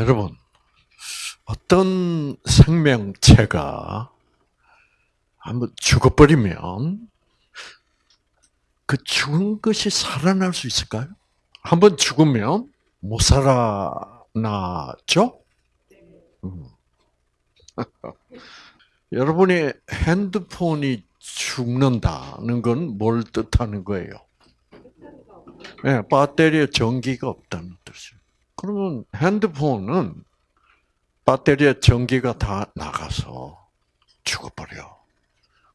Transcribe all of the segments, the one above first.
여러분, 어떤 생명체가 한번 죽어버리면 그 죽은 것이 살아날 수 있을까요? 한번 죽으면 못 살아나죠? 음. 여러분이 핸드폰이 죽는다는 건 뭘 뜻하는 거예요? 네, 배터리에 전기가 없다는. 그러면 핸드폰은 배터리에 전기가 다 나가서 죽어버려.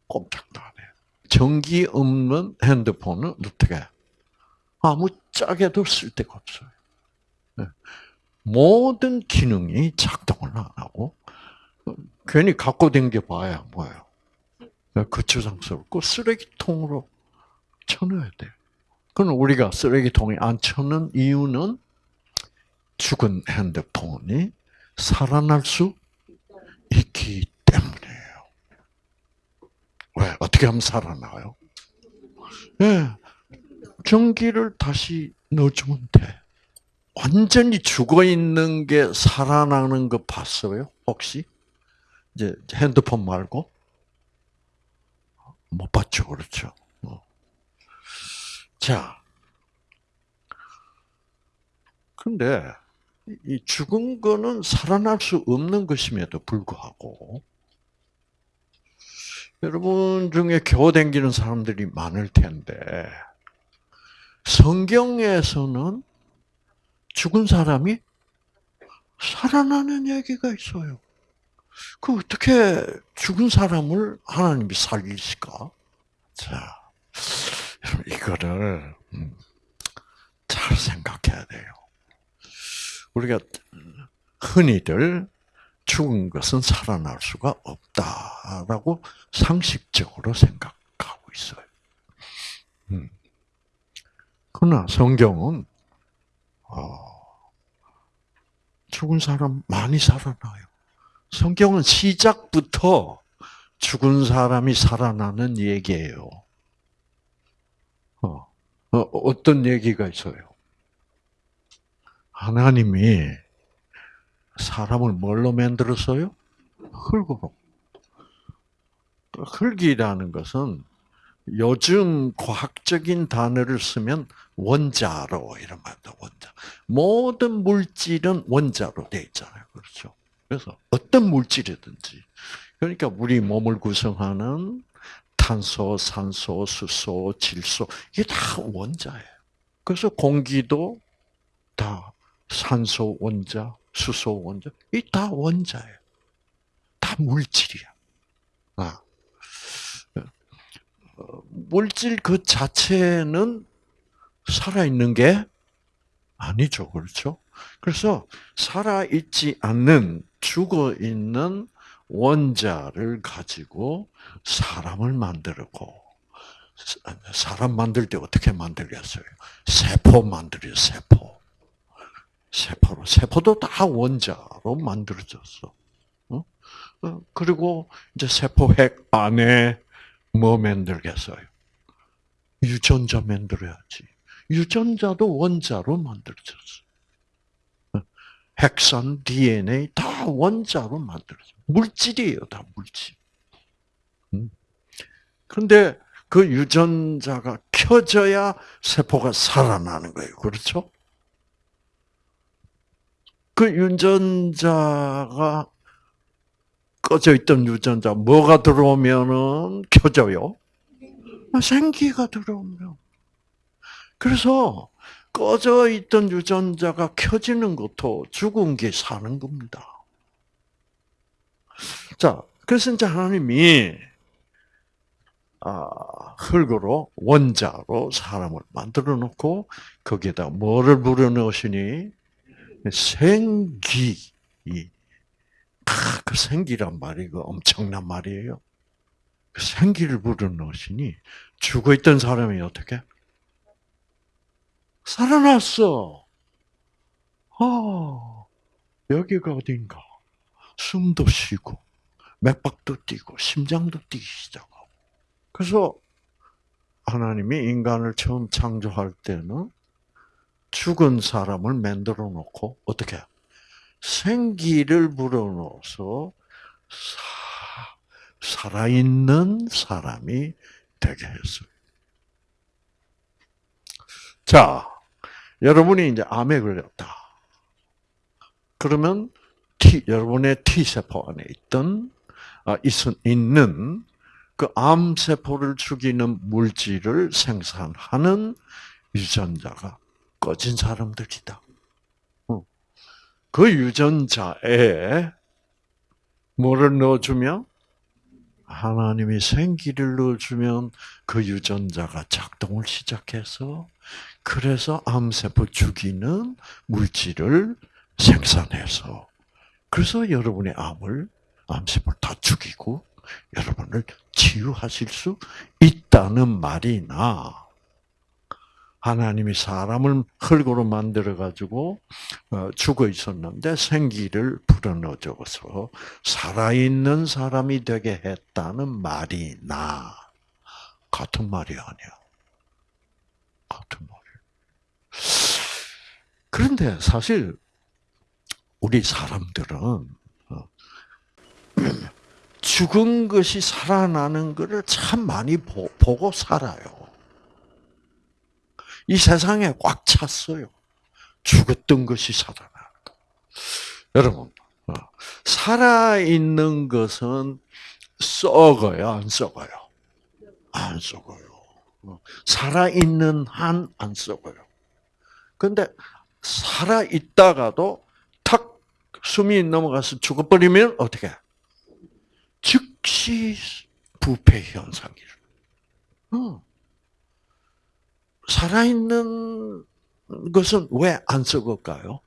꼼짝도 안 해. 전기 없는 핸드폰은 어떻게? 아무 짝에도 쓸 데가 없어요. 네. 모든 기능이 작동을 안 하고 괜히 갖고 댕겨 봐야 뭐예요? 거추장스럽고 쓰레기통으로 쳐넣어야 돼요. 그럼 우리가 쓰레기통에 안 쳐넣은 이유는 죽은 핸드폰이 살아날 수 있기 때문이에요. 왜? 어떻게 하면 살아나요? 예. 네. 전기를 다시 넣어주면 돼. 완전히 죽어 있는 게 살아나는 거 봤어요? 혹시? 이제 핸드폰 말고? 못 봤죠, 그렇죠? 어. 자. 근데, 이 죽은 거는 살아날 수 없는 것임에도 불구하고, 여러분 중에 겨우 댕기는 사람들이 많을 텐데, 성경에서는 죽은 사람이 살아나는 얘기가 있어요. 그 어떻게 죽은 사람을 하나님이 살리실까? 자, 이거를 음, 잘 생각해야 돼요. 우리가 흔히들 죽은 것은 살아날 수가 없다라고 상식적으로 생각하고 있어요. 음. 그러나 성경은 어, 죽은 사람 많이 살아나요. 성경은 시작부터 죽은 사람이 살아나는 얘기예요. 어, 어, 떤 얘기가 있어요? 하나님이 사람을 뭘로 만들었어요? 흙으로. 흙이라는 것은 요즘 과학적인 단어를 쓰면 원자로 이런 말도 원자. 모든 물질은 원자로 돼 있잖아요. 그렇죠? 그래서 어떤 물질이든지 그러니까 우리 몸을 구성하는 탄소, 산소, 수소, 질소 이게 다 원자예요. 그래서 공기도 다 산소 원자, 수소 원자, 이 다 원자예요. 다 물질이야. 아. 물질 그 자체는 살아있는 게 아니죠. 그렇죠? 그래서 살아있지 않는, 죽어 있는 원자를 가지고 사람을 만들고, 사람 만들 때 어떻게 만들겠어요? 세포 만들어요, 세포. 세포로. 세포도 다 원자로 만들어졌어. 어? 어, 그리고 이제 세포핵 안에 뭐 만들겠어요? 유전자 만들어야지. 유전자도 원자로 만들어졌어. 핵산, DNA 다 원자로 만들어져. 물질이에요, 다 물질. 음. 그런데 그 유전자가 켜져야 세포가 살아나는 거예요. 그렇죠? 그 유전자가 꺼져 있던 유전자 뭐가 들어오면은 켜져요? 생기가 들어오면. 그래서 꺼져 있던 유전자가 켜지는 것도 죽은 게 사는 겁니다. 자, 그래서 이제 하나님이 아, 흙으로 원자로 사람을 만들어 놓고 거기에다 뭐를 불어 넣으시니 생기 그 생기란 말이 그 엄청난 말이에요. 그 생기를 불어넣으시니 죽어 있던 사람이 어떻게? 살아났어. 어, 여기가 어딘가. 숨도 쉬고, 맥박도 뛰고, 심장도 뛰기 시작하고. 그래서 하나님이 인간을 처음 창조할 때는 죽은 사람을 만들어 놓고, 어떻게? 생기를 불어넣어서 사, 살아있는 사람이 되게 했어요. 자, 여러분이 이제 암에 걸렸다. 그러면 T, 여러분의 T세포 안에 있던, 아, 있, 있는 그 암세포를 죽이는 물질을 생산하는 유전자가 꺼진 사람들이다. 어. 그 유전자에 뭐를 넣어주면 하나님이 생기를 넣어주면 그 유전자가 작동을 시작해서 그래서 암세포 죽이는 물질을 생산해서 그래서 여러분의 암을 암세포를 다 죽이고 여러분을 치유하실 수 있다는 말이나 하나님이 사람을 흙으로 만들어 가지고 어, 죽어 있었는데 생기를 불어넣어 줘서 살아있는 사람이 되게 했다는 말이 나 같은 말이 아니야. 같은 말이. 그런데 사실 우리 사람들은 어, 죽은 것이 살아나는 것을 참 많이 보, 고 살아요. 이 세상에 꽉 찼어요. 죽었던 것이 살아나는 것. 여러분, 어, 살아있는 것은 썩어요, 안 썩어요? 안 썩어요. 어, 살아있는 한 안 썩어요. 근데 살아있다가도 탁 숨이 넘어가서 죽어버리면 어떻게? 즉시 부패 현상이에요. 어. 살아있는 것은 왜 안 썩을까요?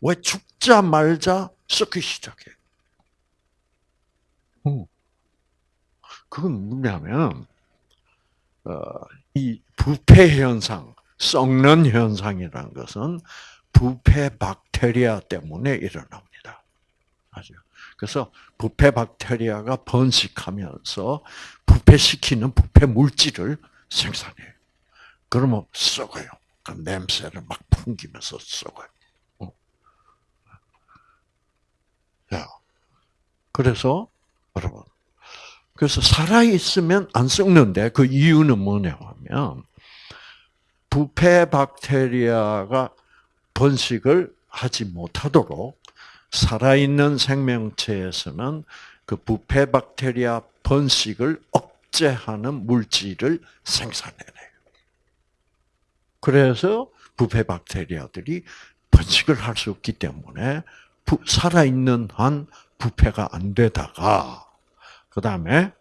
왜 죽자 말자 썩기 시작해? 어. 그건 뭐냐면, 어, 이 부패 현상, 썩는 현상이라는 것은 부패 박테리아 때문에 일어납니다. 아죠. 그래서 부패 박테리아가 번식하면서 부패시키는 부패 물질을 생산해요. 그러면 썩어요. 그 냄새를 막 풍기면서 썩어요. 어. 야, 그래서 여러분, 그래서 살아 있으면 안 썩는데 그 이유는 뭐냐면 부패 박테리아가 번식을 하지 못하도록 살아있는 생명체에서는 그 부패 박테리아 번식을 억제하는 물질을 생산해내요. 그래서 부패 박테리아들이 번식을 할 수 없기 때문에 살아있는 한 부패가 안 되다가 그 다음에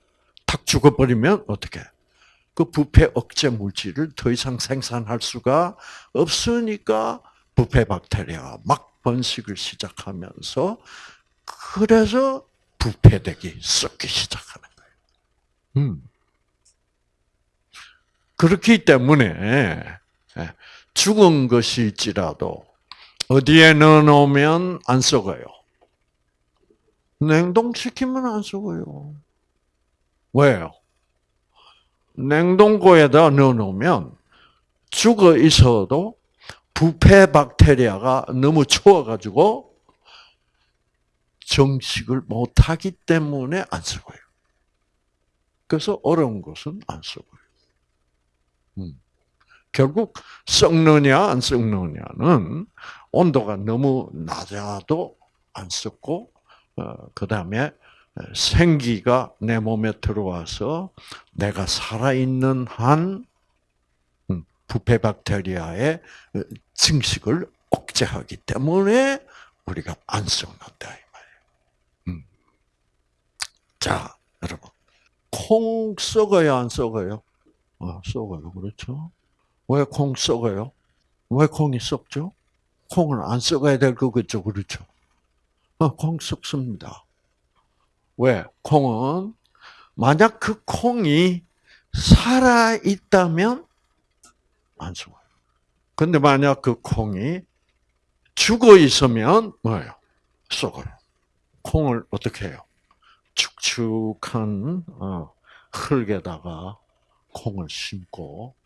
탁 죽어버리면 어떻게? 그 부패 억제 물질을 더 이상 생산할 수가 없으니까 부패 박테리아가 막 번식을 시작하면서 그래서 부패되기 썩기 시작하는 거예요. 음. 그렇기 때문에 예, 죽은 것일지라도 어디에 넣어놓으면 안 썩어요. 냉동시키면 안 썩어요. 왜요? 냉동고에다 넣어놓으면 죽어 있어도 부패 박테리아가 너무 추워가지고 정식을 못하기 때문에 안 썩어요. 그래서 어려운 것은 안 썩어요. 음. 결국 썩느냐 안 썩느냐는 온도가 너무 낮아도 안 썩고 어, 그 다음에 생기가 내 몸에 들어와서 내가 살아있는 한 부패 박테리아의 어, 증식을 억제하기 때문에 우리가 안 썩는다 이 말이에요. 음. 자, 여러분, 콩 썩어요, 안 썩어요? 아, 썩어요, 그렇죠? 왜 콩 썩어요? 왜 콩이 썩죠? 콩은 안 썩어야 될 거겠죠, 그렇죠? 아, 콩 썩습니다. 왜? 콩은 만약 그 콩이 살아 있다면 안 썩어요. 근데 만약 그 콩이 죽어 있으면 뭐예요? 썩어요. 콩을 어떻게 해요? 축축한 어, 흙에다가 콩을 심고 어, 어,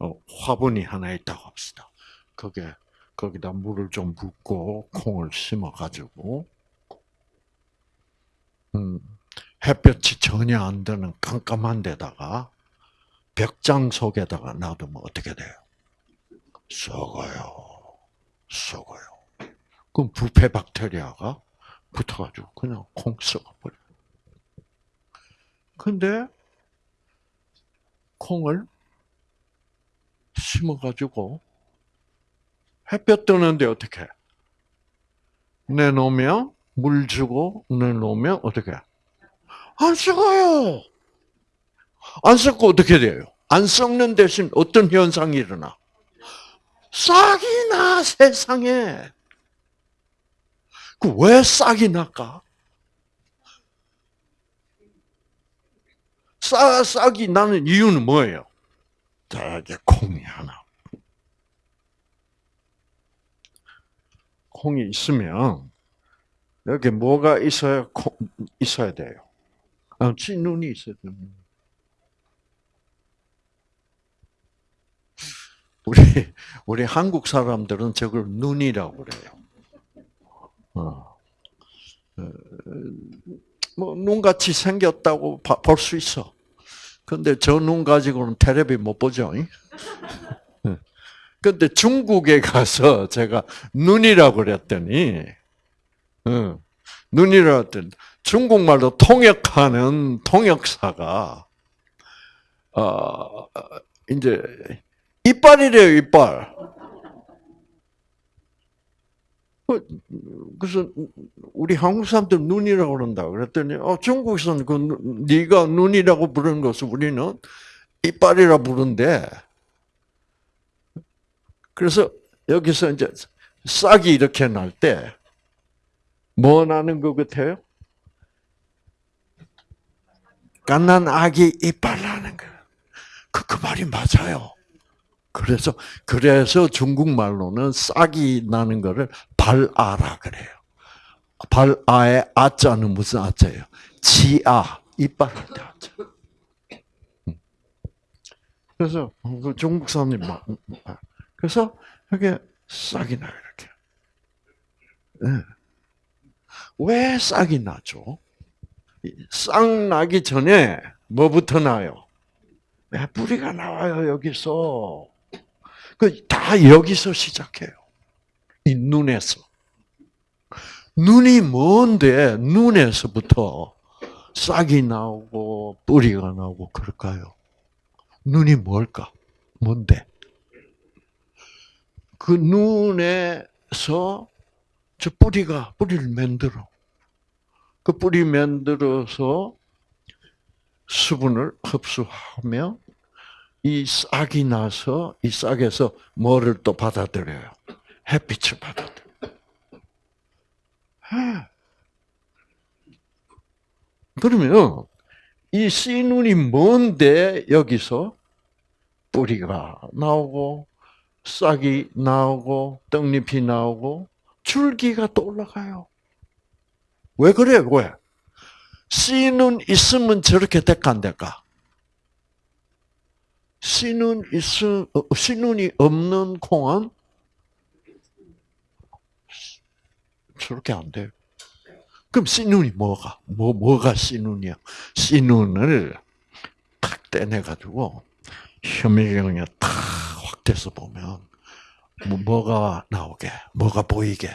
화분이 하나 있다고 합시다. 그게 거기다 물을 좀 붓고 콩을 심어 가지고 음, 햇볕이 전혀 안 드는 깜깜한 데다가 벽장 속에다가 놔두면 어떻게 돼요? 썩어요. 썩어요. 그럼 부패 박테리아가 붙어가지고 그냥 콩 썩어버려. 근데 콩을 심어가지고 햇볕 뜨는데 어떻게? 내놓으면 물 주고 내놓으면 어떻게? 안 썩어요. 안 썩고 어떻게 돼요? 안 썩는 대신 어떤 현상이 일어나? 싹이 나 세상에. 그 왜 싹이 날까? 싹 싹이 나는 이유는 뭐예요? 자 이제 콩이 하나. 콩이 있으면 여기 뭐가 있어야 콩, 있어야 돼요. 아, 눈이 있어야 돼요. 우리 우리 한국 사람들은 저걸 눈이라고 그래요. 어. 뭐 눈같이 생겼다고 볼 수 있어. 근데 저 눈 가지고는 텔레비 못 보죠. 근데 중국에 가서 제가 눈이라고 그랬더니, 눈이라고 했더니, 중국말로 통역하는 통역사가, 어, 이제, 이빨이래요, 이빨. 그래서 우리 한국 사람들 눈이라고 그런다. 그랬더니 어, 중국에서는 그 네가 눈이라고 부르는 것을 우리는 이빨이라 부른대. 그래서 여기서 이제 싹이 이렇게 날 때 뭐 나는 것 같아요? 갓난 아기 이빨 나는 거. 그, 그 말이 맞아요. 그래서 그래서 중국말로는 싹이 나는 거를 발아라 그래요. 발아의 아자는 무슨 아자예요? 지아 이빨한테 아자. 음. 그래서 그 중국 사람님 막 그래서 이게 싹이 나요 이렇게. 네. 왜 싹이 나죠? 싹 나기 전에 뭐부터 나요? 네, 뿌리가 나와요 여기서. 그 다 여기서 시작해요. 이 눈에서. 눈이 뭔데 눈에서부터 싹이 나오고 뿌리가 나오고 그럴까요? 눈이 뭘까? 뭔데? 그 눈에서 저 뿌리가 뿌리를 만들어. 그 뿌리 만들어서 수분을 흡수하며 이 싹이 나서 이 싹에서 뭐를 또 받아들여요? 햇빛을 받아들여. 그러면 이 씨눈이 뭔데 여기서 뿌리가 나오고 싹이 나오고 떡잎이 나오고 줄기가 또 올라가요. 왜 그래요? 왜? 씨눈 있으면 저렇게 될까 안 될까? 씨눈 어, 씨눈이 없는 콩은 저렇게 안 돼요. 그럼 씨눈이 뭐가? 뭐, 뭐가 씨눈이야? 씨눈을 탁 떼내 가지고 혐의경에 탁 확대해서 보면 뭐, 뭐가 나오게? 뭐가 보이게?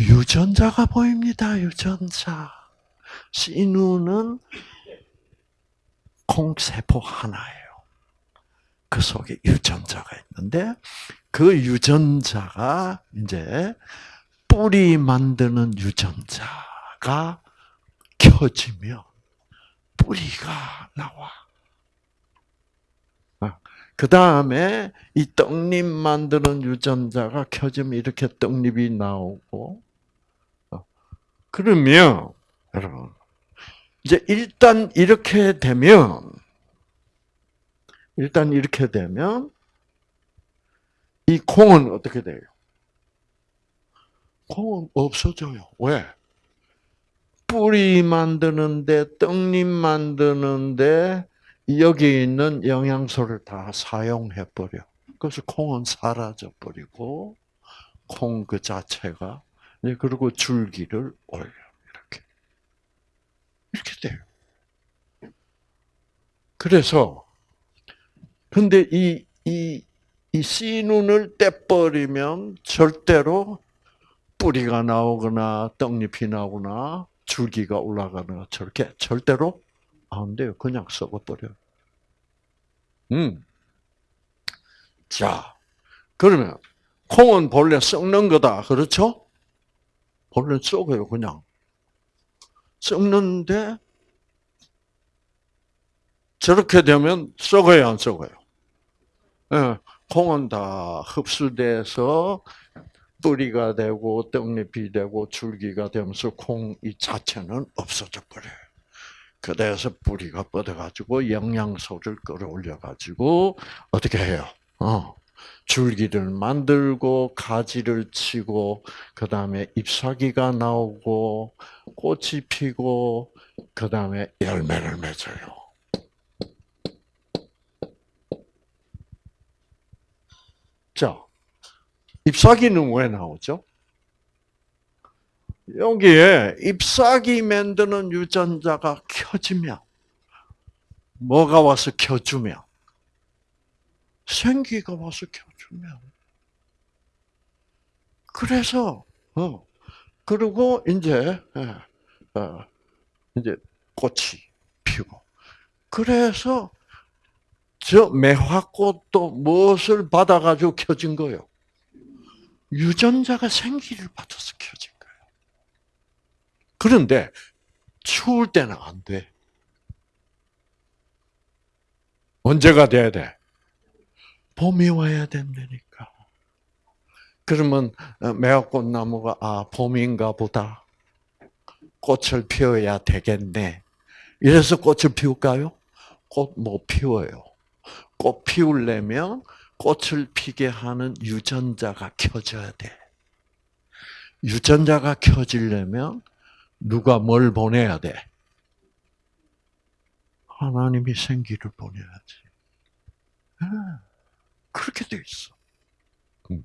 유전자가 보입니다. 유전자. 씨눈은 콩세포 하나예요. 그 속에 유전자가 있는데 그 유전자가 이제 뿌리 만드는 유전자가 켜지면 뿌리가 나와. 아, 그 다음에 이 떡잎 만드는 유전자가 켜지면 이렇게 떡잎이 나오고, 어, 그러면, 여러분, 이제 일단 이렇게 되면 일단 이렇게 되면 이 콩은 어떻게 돼요? 콩은 없어져요. 왜? 뿌리 만드는데 떡잎 만드는데 여기 있는 영양소를 다 사용해 버려. 그래서 콩은 사라져 버리고 콩 그 자체가 네, 그리고 줄기를 올려 이렇게 돼요. 그래서 근데 이 이 이 씨눈을 떼버리면 절대로 뿌리가 나오거나 떡잎이 나오거나 줄기가 올라가거나 저렇게 절대로 안 돼요. 그냥 썩어버려요. 음. 자, 그러면 콩은 본래 썩는 거다. 그렇죠? 본래 썩어요, 그냥. 썩는데 저렇게 되면 썩어요, 안 썩어요? 예, 콩은 다 흡수돼서 뿌리가 되고 떡잎이 되고 줄기가 되면서 콩 이 자체는 없어져 버려요. 그래서 뿌리가 뻗어가지고 영양소를 끌어올려가지고 어떻게 해요? 어, 줄기를 만들고 가지를 치고 그 다음에 잎사귀가 나오고 꽃이 피고 그 다음에 열매를 맺어요. 자, 잎사귀는 왜 나오죠? 여기에 잎사귀 만드는 유전자가 켜지면 뭐가 와서 켜주면 생기가 와서 켜주면 그래서 어 그리고 이제 예, 어, 이제 꽃이 피고 그래서 저 매화꽃도 무엇을 받아가지고 켜진 거요? 유전자가 생기를 받아서 켜진 거예요. 그런데 추울 때는 안 돼. 언제가 돼야 돼? 봄이 와야 된다니까. 그러면 어, 매화꽃 나무가 아 봄인가 보다. 꽃을 피워야 되겠네. 이래서 꽃을 피울까요? 꽃 못 피워요. 꽃 피우려면 꽃을 피게 하는 유전자가 켜져야 돼. 유전자가 켜지려면 누가 뭘 보내야 돼? 하나님이 생기를 보내야지. 그렇게 돼 있어. 음.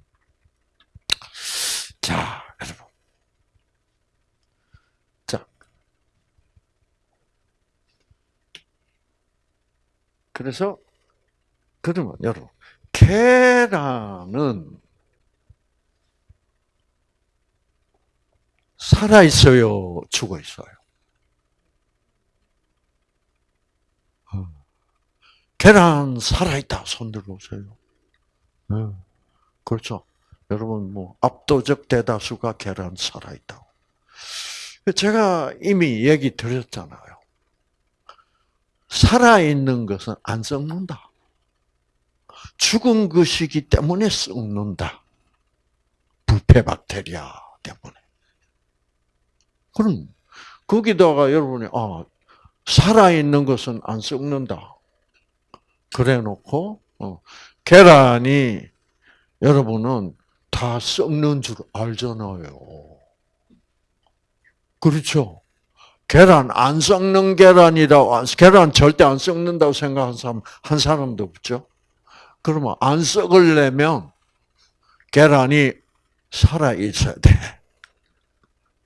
자, 여러분. 자. 그래서, 그러면 여러분, 계란은 살아 있어요, 죽어 있어요. 어. 계란 살아 있다. 손 들어보세요. 네. 그렇죠. 여러분 뭐 압도적 대다수가 계란 살아 있다고. 제가 이미 얘기 드렸잖아요. 살아 있는 것은 안 썩는다. 죽은 것이기 때문에 썩는다. 부패 박테리아 때문에. 그럼 거기다가 여러분이 아 살아 있는 것은 안 썩는다. 그래놓고 어, 계란이 여러분은 다 썩는 줄 알잖아요. 그렇죠? 계란 안 썩는 계란이라고 계란 절대 안 썩는다고 생각한 사람 한 사람도 없죠. 그러면 안 썩으려면 계란이 살아 있어야 돼.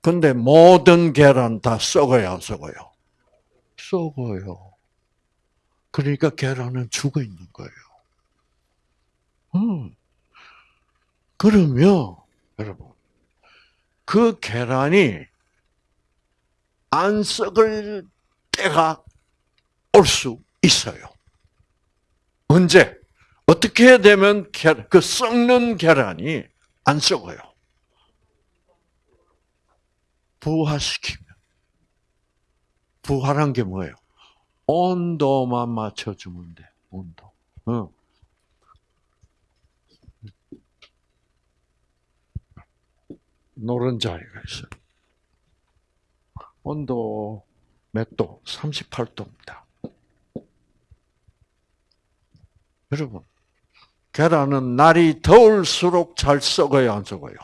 근데 모든 계란 다 썩어요, 안 썩어요? 썩어요. 그러니까 계란은 죽어 있는 거예요. 음. 그러면 여러분 그 계란이 안 썩을 때가 올 수 있어요. 언제? 어떻게 되면 그 썩는 계란이 안 썩어요? 부화시키면. 부활한 게 뭐예요? 온도만 맞춰주면 돼. 온도. 어. 노른 자리가 있어요. 온도 몇 도? 38도입니다. 여러분, 계란은 날이 더울수록 잘 썩어요, 안 썩어요?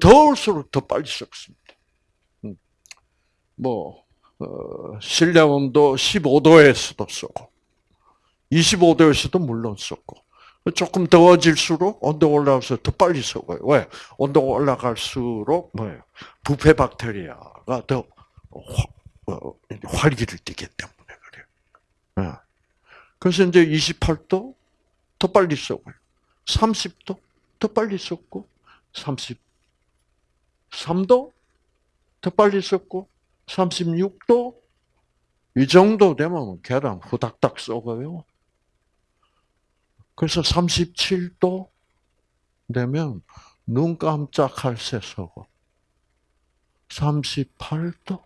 더울수록 더 빨리 썩습니다. 음. 뭐, 어, 실내 온도 15도에서도 썩고, 25도에서도 물론 썩고, 조금 더워질수록 온도가 올라가서 더 빨리 썩어요. 왜? 온도가 올라갈수록 뭐예요? 부패 박테리아가 더 화, 어, 활기를 띠기 때문에 그래요. 예. 그래서 이제 28도 더 빨리 썩어요. 30도 더 빨리 썩고 33도 더 빨리 썩고 36도 이 정도 되면 계란 후닥닥 썩어요. 그래서 37도 되면 눈 깜짝할 새 썩어. 38도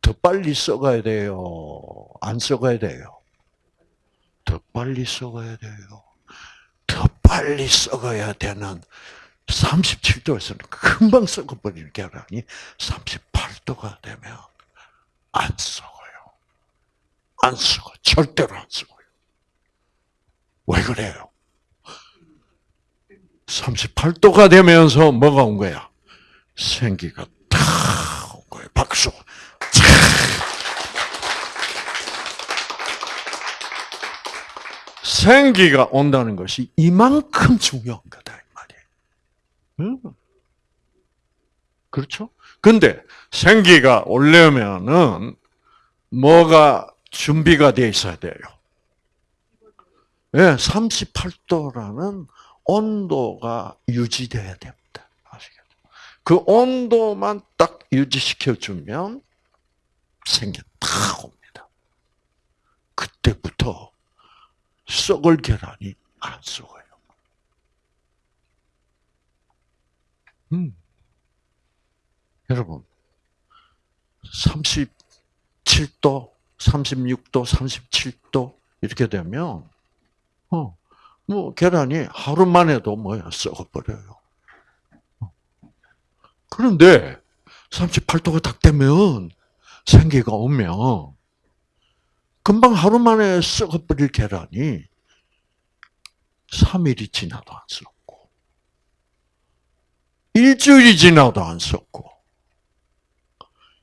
더 빨리 썩어야 돼요. 안 썩어야 돼요. 더 빨리 썩어야 돼요. 더 빨리 썩어야 되는 37도에서는 금방 썩어버리는 계란이 38도가 되면 안 썩어요. 안 썩어. 절대로 안 썩어요. 왜 그래요? 38도가 되면서 뭐가 온 거야? 생기가 탁 온 거예요. 박수. 생기가 온다는 것이 이만큼 중요한 거다 이 말이에요. 그렇죠? 근데 생기가 오려면은 뭐가 준비가 돼 있어야 돼요. 예, 38도라는 온도가 유지돼야 됩니다. 아시겠죠? 그 온도만 딱 유지시켜주면 생기 탁 옵니다. 그때부터 썩을 계란이 안 썩어요. 음. 여러분, 37도, 36도, 37도 이렇게 되면 어, 뭐 계란이 하루만 해도 뭐야 썩어버려요. 그런데 38도가 딱 되면 생기가 오면 금방 하루 만에 썩어버릴 계란이 3일이 지나도 안 썩고 일주일이 지나도 안 썩고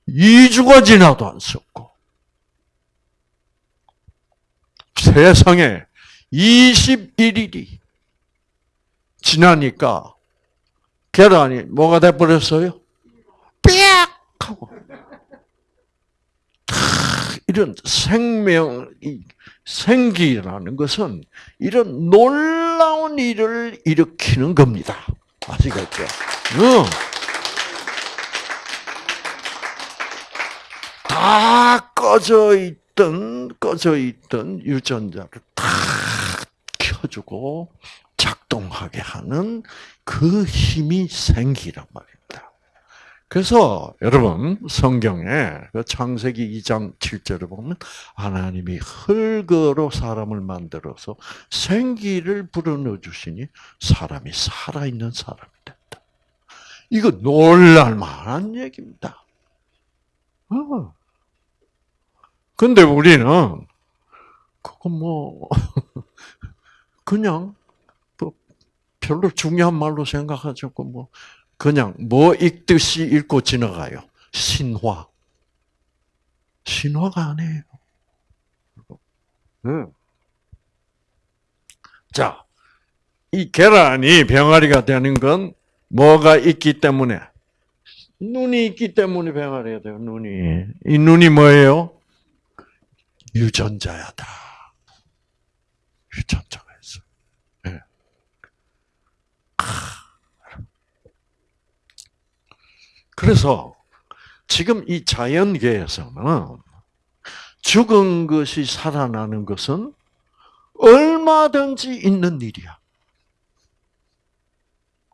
2주가 지나도 안 썩고 세상에 21일이 지나니까 계란이 뭐가 돼버렸어요? 빽! 하고. 이런 생명, 생기라는 것은 이런 놀라운 일을 일으키는 겁니다. 아시겠죠? 응. 다 꺼져 있던, 꺼져 있던 유전자를 다 켜주고 작동하게 하는 그 힘이 생기란 말입니다. 그래서 여러분 성경에 그 창세기 2장 7절을 보면 하나님이 흙으로 사람을 만들어서 생기를 불어넣어 주시니 사람이 살아있는 사람이 된다. 이거 놀랄 만한 얘기입니다. 어. 근데 우리는 그거 뭐 그냥 뭐 별로 중요한 말로 생각하지 않고 뭐 그냥 뭐 읽듯이 읽고 지나가요. 신화. 신화가 아니에요. 응. 자, 이 계란이 병아리가 되는 건 뭐가 있기 때문에? 눈이 있기 때문에 병아리가 돼요, 눈이. 이 눈이 뭐예요? 유전자야다. 유전자가 있어. 네. 그래서 지금 이 자연계에서는 죽은 것이 살아나는 것은 얼마든지 있는 일이야.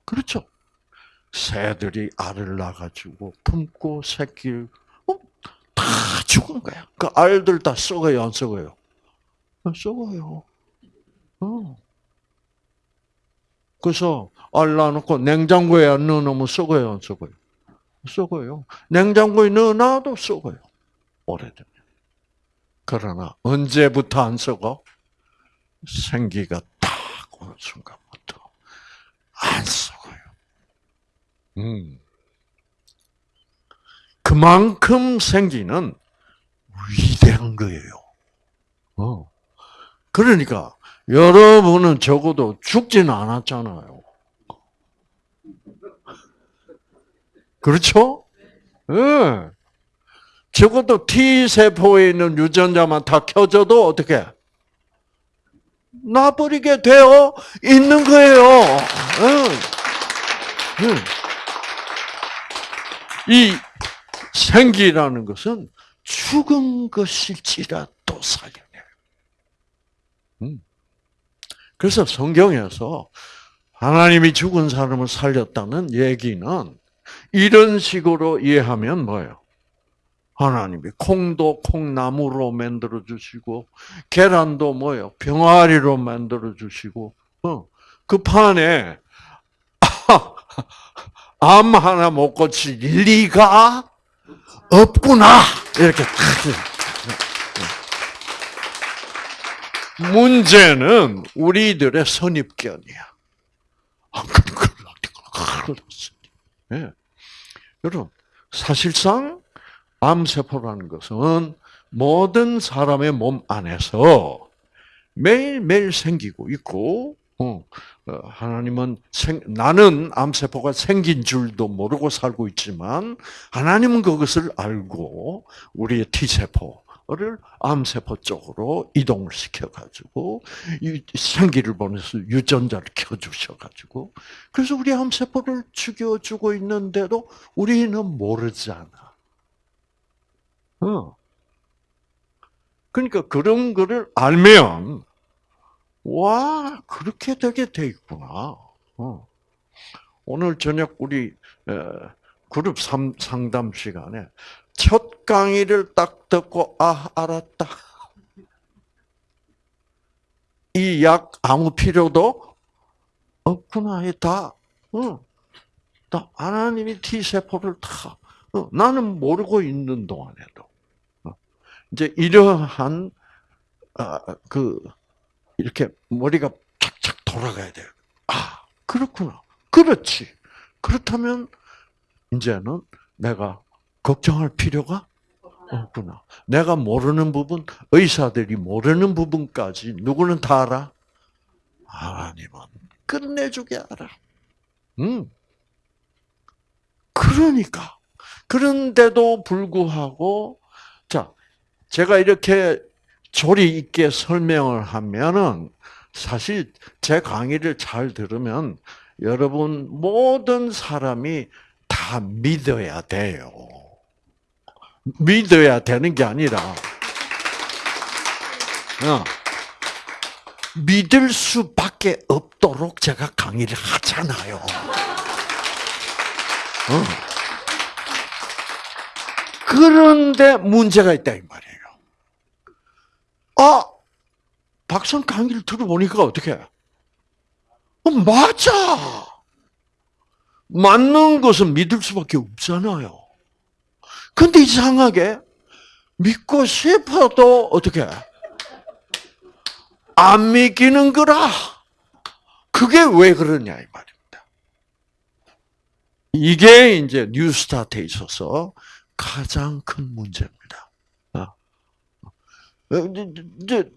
그렇죠? 새들이 알을 낳아가지고 품고 새끼를 어? 다 죽은 거야. 그 알들 다 썩어요, 안 썩어요? 썩어요. 어. 그래서 알 낳아놓고 냉장고에 안 넣어놓으면 썩어요, 안 썩어요? 썩어요. 냉장고에 넣어놔도 썩어요. 오래되면. 그러나 언제부터 안 썩어? 생기가 딱 오는 순간부터 안 썩어요. 음. 그만큼 생기는 위대한 거예요. 어. 그러니까 여러분은 적어도 죽지는 않았잖아요. 그렇죠? 예. 네. 적어도 T세포에 있는 유전자만 다 켜져도 어떻게? 놔버리게 되어 있는 거예요. 응. 응. 이 생기라는 것은 죽은 것일지라도 살려내요. 음. 그래서 성경에서 하나님이 죽은 사람을 살렸다는 얘기는 이런 식으로 이해하면 뭐예요? 하나님이 콩도 콩나무로 만들어 주시고 계란도 뭐요 병아리로 만들어 주시고 어, 그 판에 암 하나 못 고칠 리가 없구나 이렇게 문제는 우리들의 선입견이야. 아, 예. 여러분 사실상 암세포라는 것은 모든 사람의 몸 안에서 매일매일 생기고 있고, 어, 어, 하나님은 생, 나는 암세포가 생긴 줄도 모르고 살고 있지만, 하나님은 그것을 알고, 우리의 T세포 를 암세포 쪽으로 이동을 시켜가지고, 생기를 보내서 유전자를 켜주셔가지고, 그래서 우리 암세포를 죽여주고 있는데도 우리는 모르잖아. 어. 그러니까 그런 거를 알면 와 그렇게 되게 돼 있구나. 어. 오늘 저녁 우리 그룹 상담 시간에 첫 강의를 딱 듣고 아 알았다. 이 약 아무 필요도 없구나. 다, 어, 다 하나님이 T 세포를 다 어, 나는 모르고 있는 동안에도 이제 이러한 아, 그 이렇게 머리가 착착 돌아가야 돼요. 아 그렇구나. 그렇지. 그렇다면 이제는 내가 걱정할 필요가 없구나. 내가 모르는 부분, 의사들이 모르는 부분까지 누구는 다 알아? 하나님은 끝내주게 알아. 음. 그러니까. 그런데도 불구하고, 자, 제가 이렇게 조리 있게 설명을 하면은 사실 제 강의를 잘 들으면 여러분 모든 사람이 다 믿어야 돼요. 믿어야 되는 게 아니라 어, 믿을 수밖에 없도록 제가 강의를 하잖아요. 어. 그런데 문제가 있다 이 말이에요. 아, 박성 강의를 들어보니까 어떻게? 어, 맞아. 맞는 것은 믿을 수밖에 없잖아요. 근데 이상하게 믿고 싶어도 어떻게? 안 믿기는 거라. 그게 왜 그러냐 이 말입니다. 이게 이제 뉴스타트에 있어서 가장 큰 문제입니다. 어, 이제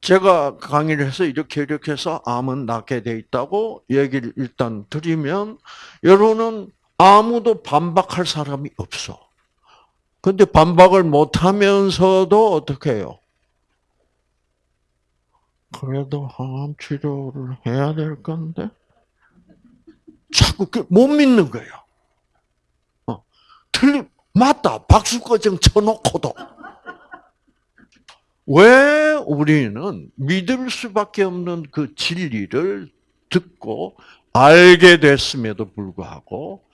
제가 강의를 해서 이렇게 이렇게 해서 암은 낫게 돼 있다고 얘기를 일단 드리면 여러분은 아무도 반박할 사람이 없어. 근데 반박을 못 하면서도 어떻게 해요? 그래도 항암 치료를 해야 될 건데? 자꾸 그못 믿는 거예요. 어, 틀림, 맞다. 박수거정 쳐놓고도. 왜 우리는 믿을 수밖에 없는 그 진리를 듣고 알게 됐음에도 불구하고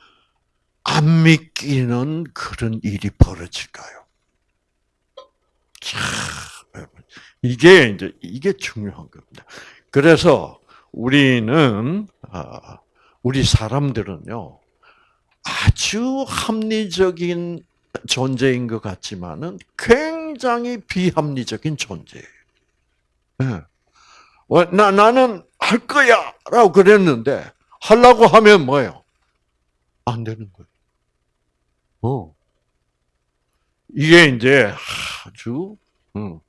안 믿기는 그런 일이 벌어질까요? 참, 이게 이제 이게 중요한 겁니다. 그래서 우리는 아, 우리 사람들은요 아주 합리적인 존재인 것 같지만은 굉장히 비합리적인 존재예요. 네. 나, 나는 할 거야! 라고 그랬는데, 하려고 하면 뭐예요? 안 되는 거예요. 어. 이게 이제 아주, 음,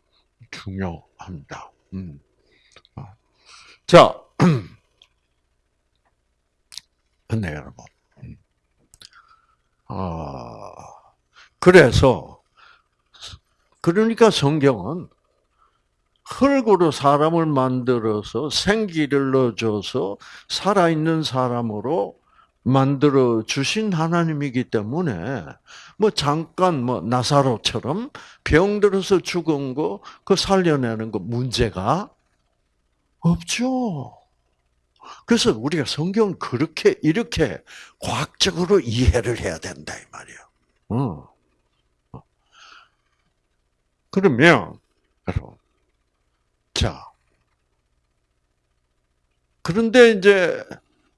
중요합니다. 음. 아. 자, 근데 여러분, 아, 그래서, 그러니까 성경은 흙으로 사람을 만들어서 생기를 넣어줘서 살아있는 사람으로 만들어 주신 하나님이기 때문에 뭐 잠깐 뭐 나사로처럼 병 들어서 죽은 거 그 살려내는 거 문제가 없죠. 그래서 우리가 성경 그렇게 이렇게 과학적으로 이해를 해야 된다 이 말이야. 어. 그러면 여러분, 자 그런데 이제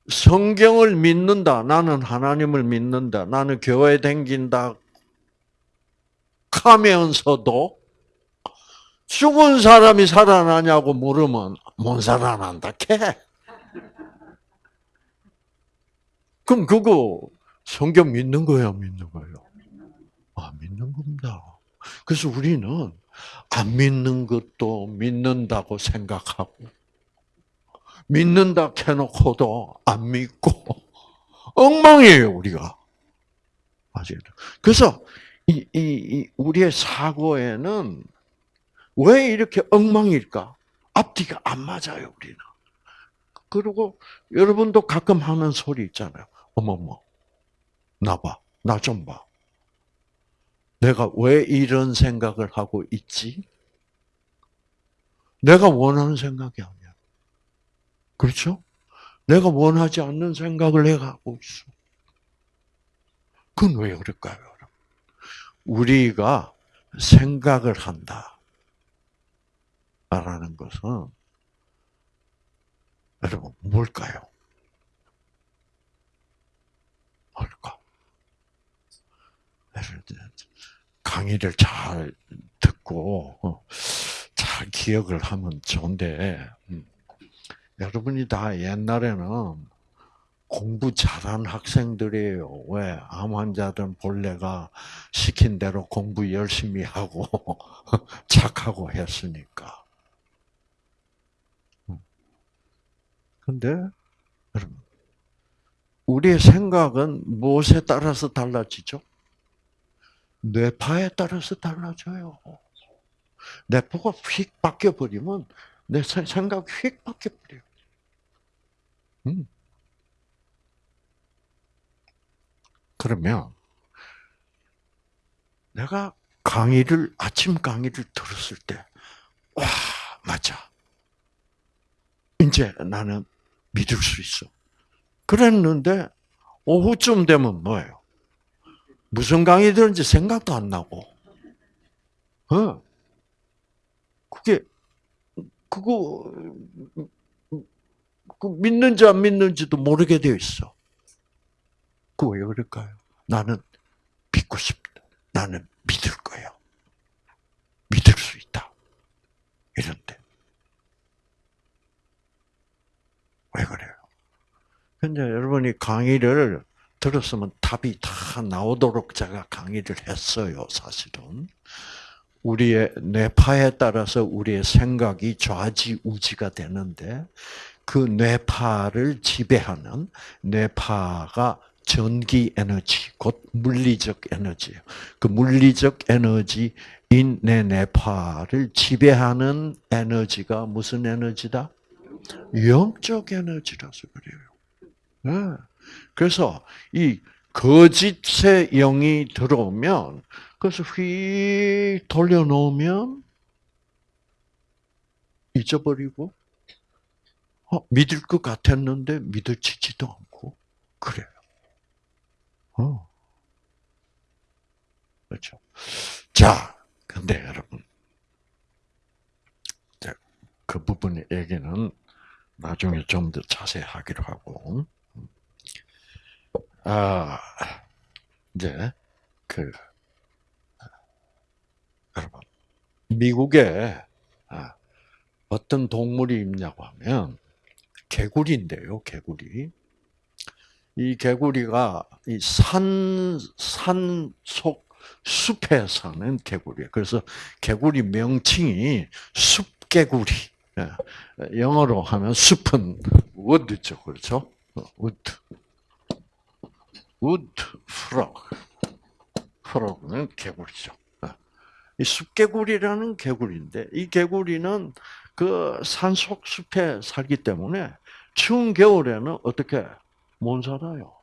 성경을 믿는다. 나는 하나님을 믿는다. 나는 교회 댕긴다. 하면서도 죽은 사람이 살아나냐고 물으면 못 살아난다. 캐. 그럼 그거 성경 믿는 거야, 믿는 거예요? 아, 믿는 겁니다. 그래서 우리는 안 믿는 것도 믿는다고 생각하고 믿는다 해놓고도 안 믿고 엉망이에요 우리가. 맞아요. 그래서 이, 이, 이 우리의 사고에는 왜 이렇게 엉망일까? 앞뒤가 안 맞아요 우리는. 그리고 여러분도 가끔 하는 소리 있잖아요. 어머머, 나 봐, 나 좀 봐. 내가 왜 이런 생각을 하고 있지? 내가 원하는 생각이 아니야. 그렇죠? 내가 원하지 않는 생각을 내가 하고 있어. 그건 왜 그럴까요? 우리가 생각을 한다. 라는 것은, 여러분, 뭘까요? 뭘까? 강의를 잘 듣고, 어, 잘 기억을 하면 좋은데, 음. 여러분이 다 옛날에는 공부 잘한 학생들이에요. 왜? 암 환자들은 본래가 시킨 대로 공부 열심히 하고 착하고 했으니까. 근데 여러분, 우리의 생각은 무엇에 따라서 달라지죠? 뇌파에 따라서 달라져요. 뇌파가 휙 바뀌어 버리면 내 생각이 휙 바뀌어 버려. 음. 그러면 내가 강의를 아침 강의를 들었을 때, 와 맞아. 이제 나는 믿을 수 있어. 그랬는데 오후쯤 되면 뭐예요? 무슨 강의 들은지 생각도 안 나고, 어? 그게 그거 그 믿는지 안 믿는지도 모르게 되어 있어. 그 왜 그럴까요? 나는 믿고 싶다. 나는 믿을 거예요. 믿을 수 있다. 이런데. 왜 그래요? 근데 여러분이 강의를 들었으면 답이 다 나오도록 제가 강의를 했어요, 사실은. 우리의 뇌파에 따라서 우리의 생각이 좌지우지가 되는데 그 뇌파를 지배하는 뇌파가 전기 에너지, 곧 물리적 에너지예요. 그 물리적 에너지인 내 뇌파를 지배하는 에너지가 무슨 에너지다? 영적 에너지라서 그래요. 네. 그래서 이 거짓의 영이 들어오면 그래서 휙 돌려놓으면 잊어버리고 어, 믿을 것 같았는데 믿어지지도 않고 그래요. 어. 그렇죠. 자, 근데 여러분, 그 부분의 얘기는 나중에 좀 더 자세히 하기로 하고, 아, 이제, 그, 여러분, 미국에 아, 어떤 동물이 있냐고 하면, 개구리인데요, 개구리. 이 개구리가 이 산, 산 속 숲에 사는 개구리예요. 그래서 개구리 명칭이 숲개구리. 예. 영어로 하면 숲은 wood죠, 그렇죠? 어, wood. wood frog. frog는 개구리죠. 예. 이 숲개구리라는 개구리인데 이 개구리는 그 산속 숲에 살기 때문에 추운 겨울에는 어떻게 못 살아요.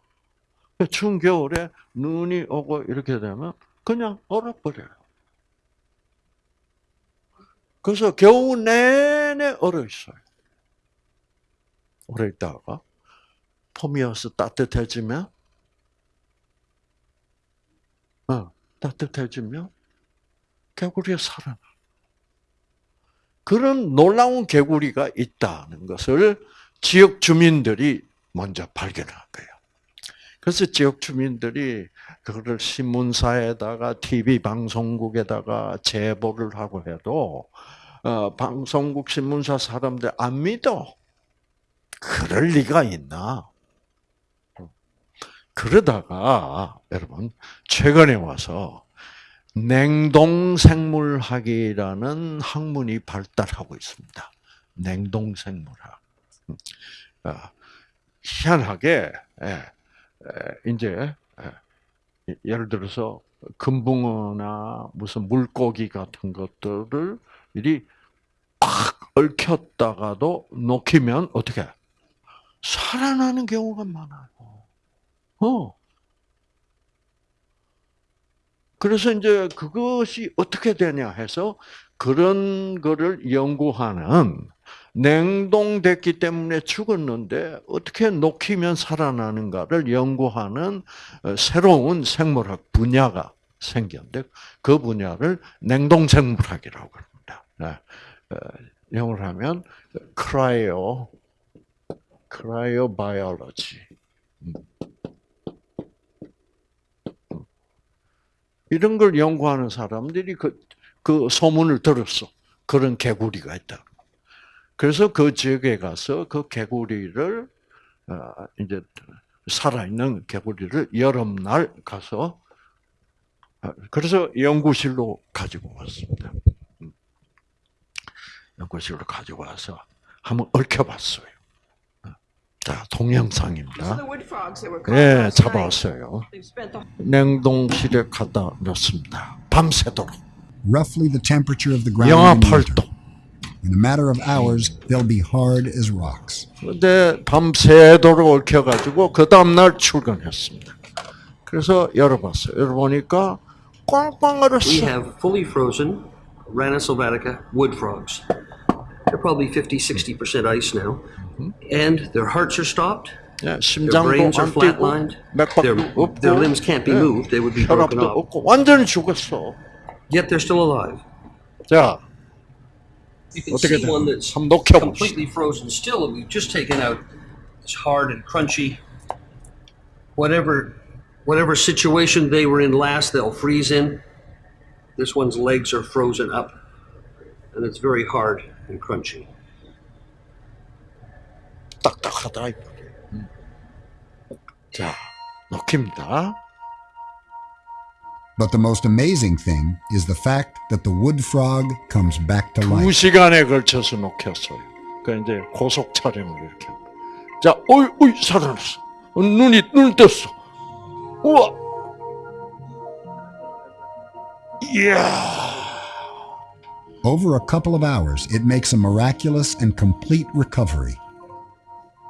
추운 겨울에 눈이 오고 이렇게 되면 그냥 얼어버려요. 그래서 겨우 내내 얼어 있어요. 오래 있다가 봄이 와서 따뜻해지면, 어, 따뜻해지면 개구리가 살아나. 그런 놀라운 개구리가 있다는 것을 지역 주민들이 먼저 발견한 거예요. 그래서 지역 주민들이 그거를 신문사에다가 TV 방송국에다가 제보를 하고 해도 어, 방송국 신문사 사람들 안 믿어. 그럴 리가 있나? 그러다가 여러분 최근에 와서 냉동생물학이라는 학문이 발달하고 있습니다. 냉동생물학. 아, 희한하게 예, 이제 예를 들어서 금붕어나 무슨 물고기 같은 것들을 일이 팍 얽혔다가도 녹이면 어떻게 살아나는 경우가 많아요. 어. 그래서 이제 그것이 어떻게 되냐 해서 그런 거를 연구하는 냉동됐기 때문에 죽었는데 어떻게 녹히면 살아나는가를 연구하는 어, 새로운 생물학 분야가 생겼는데 그 분야를 냉동생물학이라고 합니다. 네. 어, 영어로 하면 cryo cryobiology. 음. 이런 걸 연구하는 사람들이 그, 그 소문을 들었어. 그런 개구리가 있다. 그래서 그 지역에 가서 그 개구리를 어, 이제 살아있는 개구리를 여름날 가서 어, 그래서 연구실로 가지고 왔습니다. 음. 연구실로 가지고 와서 한번 얽혀봤어요. 어, 자, 동영상입니다. 예, 잡아왔어요. 냉동실에 갖다 넣습니다. 밤새도록. 영하 in winter. 8도. In a matter of hours, they'll be hard as rocks. 근데 밤새도록 얽혀가지고 그 다음날 출근했습니다. 그래서 열어봤어요. 열어보니까 꽝꽝 We 얼었어. have fully frozen Rana sylvatica wood frogs. They're probably 50, 60% ice now. And their hearts are stopped. 예, Their 심장도 brains are 안 뛰고 flatlined. 맥박도 Their, 없고 their limbs can't be 예, moved. They would be broken 혈압도 off. 없고 완전히 죽었어. Yet they're still alive. 자, You can 어떻게 see 되나? one that's 한번 녹여봅시다. completely frozen still that we've just taken out. It's hard and crunchy. Whatever, whatever situation they were in last, they'll freeze in. This one's legs are frozen up, and it's very hard and crunchy. 딱딱하다. 이 말이에요. 음. 자, 녹입니다. But the most amazing thing is the fact that the wood frog comes back to 두 life. 시간에 걸쳐서 녹였어요. 그 이제 고속 촬영을 이렇게. 한 거예요. 자, 어이, 어이, 살아났어. 어, 눈이 눈 떴어. 우와. 이야. Over a couple of hours, it makes a miraculous and complete recovery.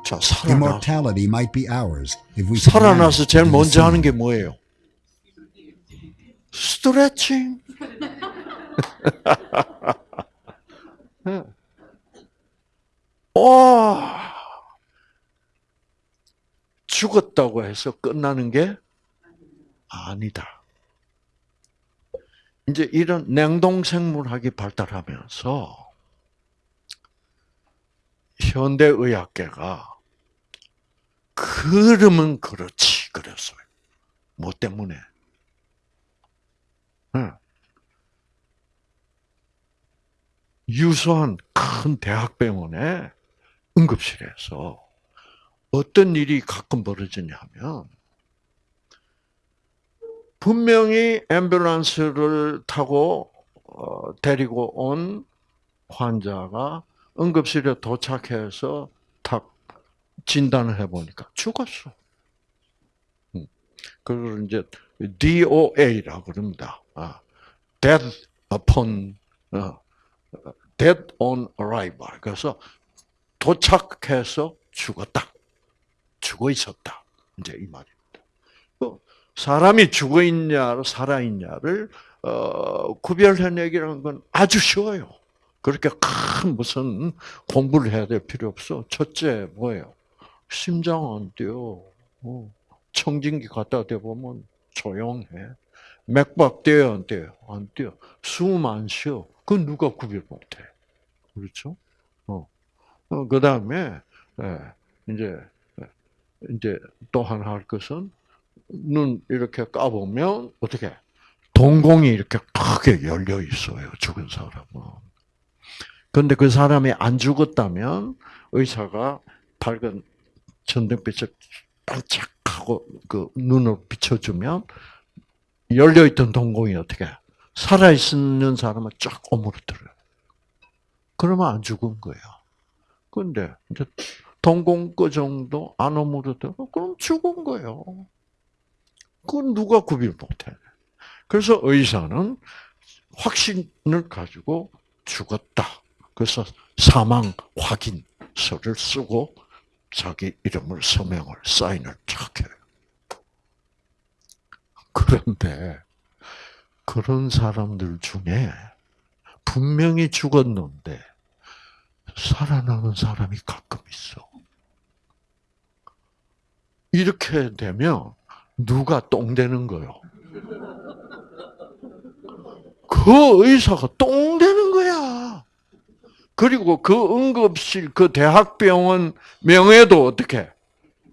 자, 살아나서 Immortality might be ours if we could 살아나서 manage to 제일 do the 먼저 하는 same. 게 뭐예요? 스트레칭. 와. 죽었다고 해서 끝나는 게 아니다. 이제 이런 냉동생물학이 발달하면서 현대의학계가 그러면 그렇지 그랬어요. 뭐 때문에? 응. 유수한 큰 대학병원에 응급실에서 어떤 일이 가끔 벌어지냐면 분명히 앰뷸런스를 타고 어, 데리고 온 환자가 응급실에 도착해서 탁 진단을 해보니까 죽었어. 음. 그걸 이제 DOA라고 그럽니다. 아, Death upon, 어, Death on arrival. 그래서 도착해서 죽었다. 죽어 있었다. 이제 이 말입니다. 그 사람이 죽어 있냐, 살아 있냐를 어, 구별해내기라는 건 아주 쉬워요. 그렇게 큰 무슨 공부를 해야 될 필요 없어. 첫째 뭐예요? 심장 안 뛰어. 어, 청진기 갖다 대보면 조용해. 맥박 뛰어 안 뛰어? 안 뛰어. 숨 안 쉬어. 그건 누가 구별 못해. 그렇죠? 어. 어, 그 다음에, 예, 이제, 예, 이제 또 하나 할 것은, 눈 이렇게 까보면, 어떻게, 동공이 이렇게 크게 열려 있어요, 죽은 사람은. 근데 그 사람이 안 죽었다면, 의사가 밝은 전등빛을 반짝 하고 그 눈으로 비춰주면, 열려있던 동공이 어떻게, 살아있는 사람은 쫙 오므러들어요. 그러면 안 죽은 거예요. 근데 이제 동공 그 정도 안 오므러들고 그럼 죽은 거예요. 그건 누가 구별 못해. 그래서 의사는 확신을 가지고 죽었다. 그래서 사망 확인서를 쓰고 자기 이름을 서명을 사인을 착 해요. 그런데 그런 사람들 중에 분명히 죽었는데 살아나는 사람이 가끔 있어. 이렇게 되면 누가 똥 되는 거요? 그 의사가 똥 되는 거야. 그리고 그 응급실, 그 대학병원 명예도 어떻게?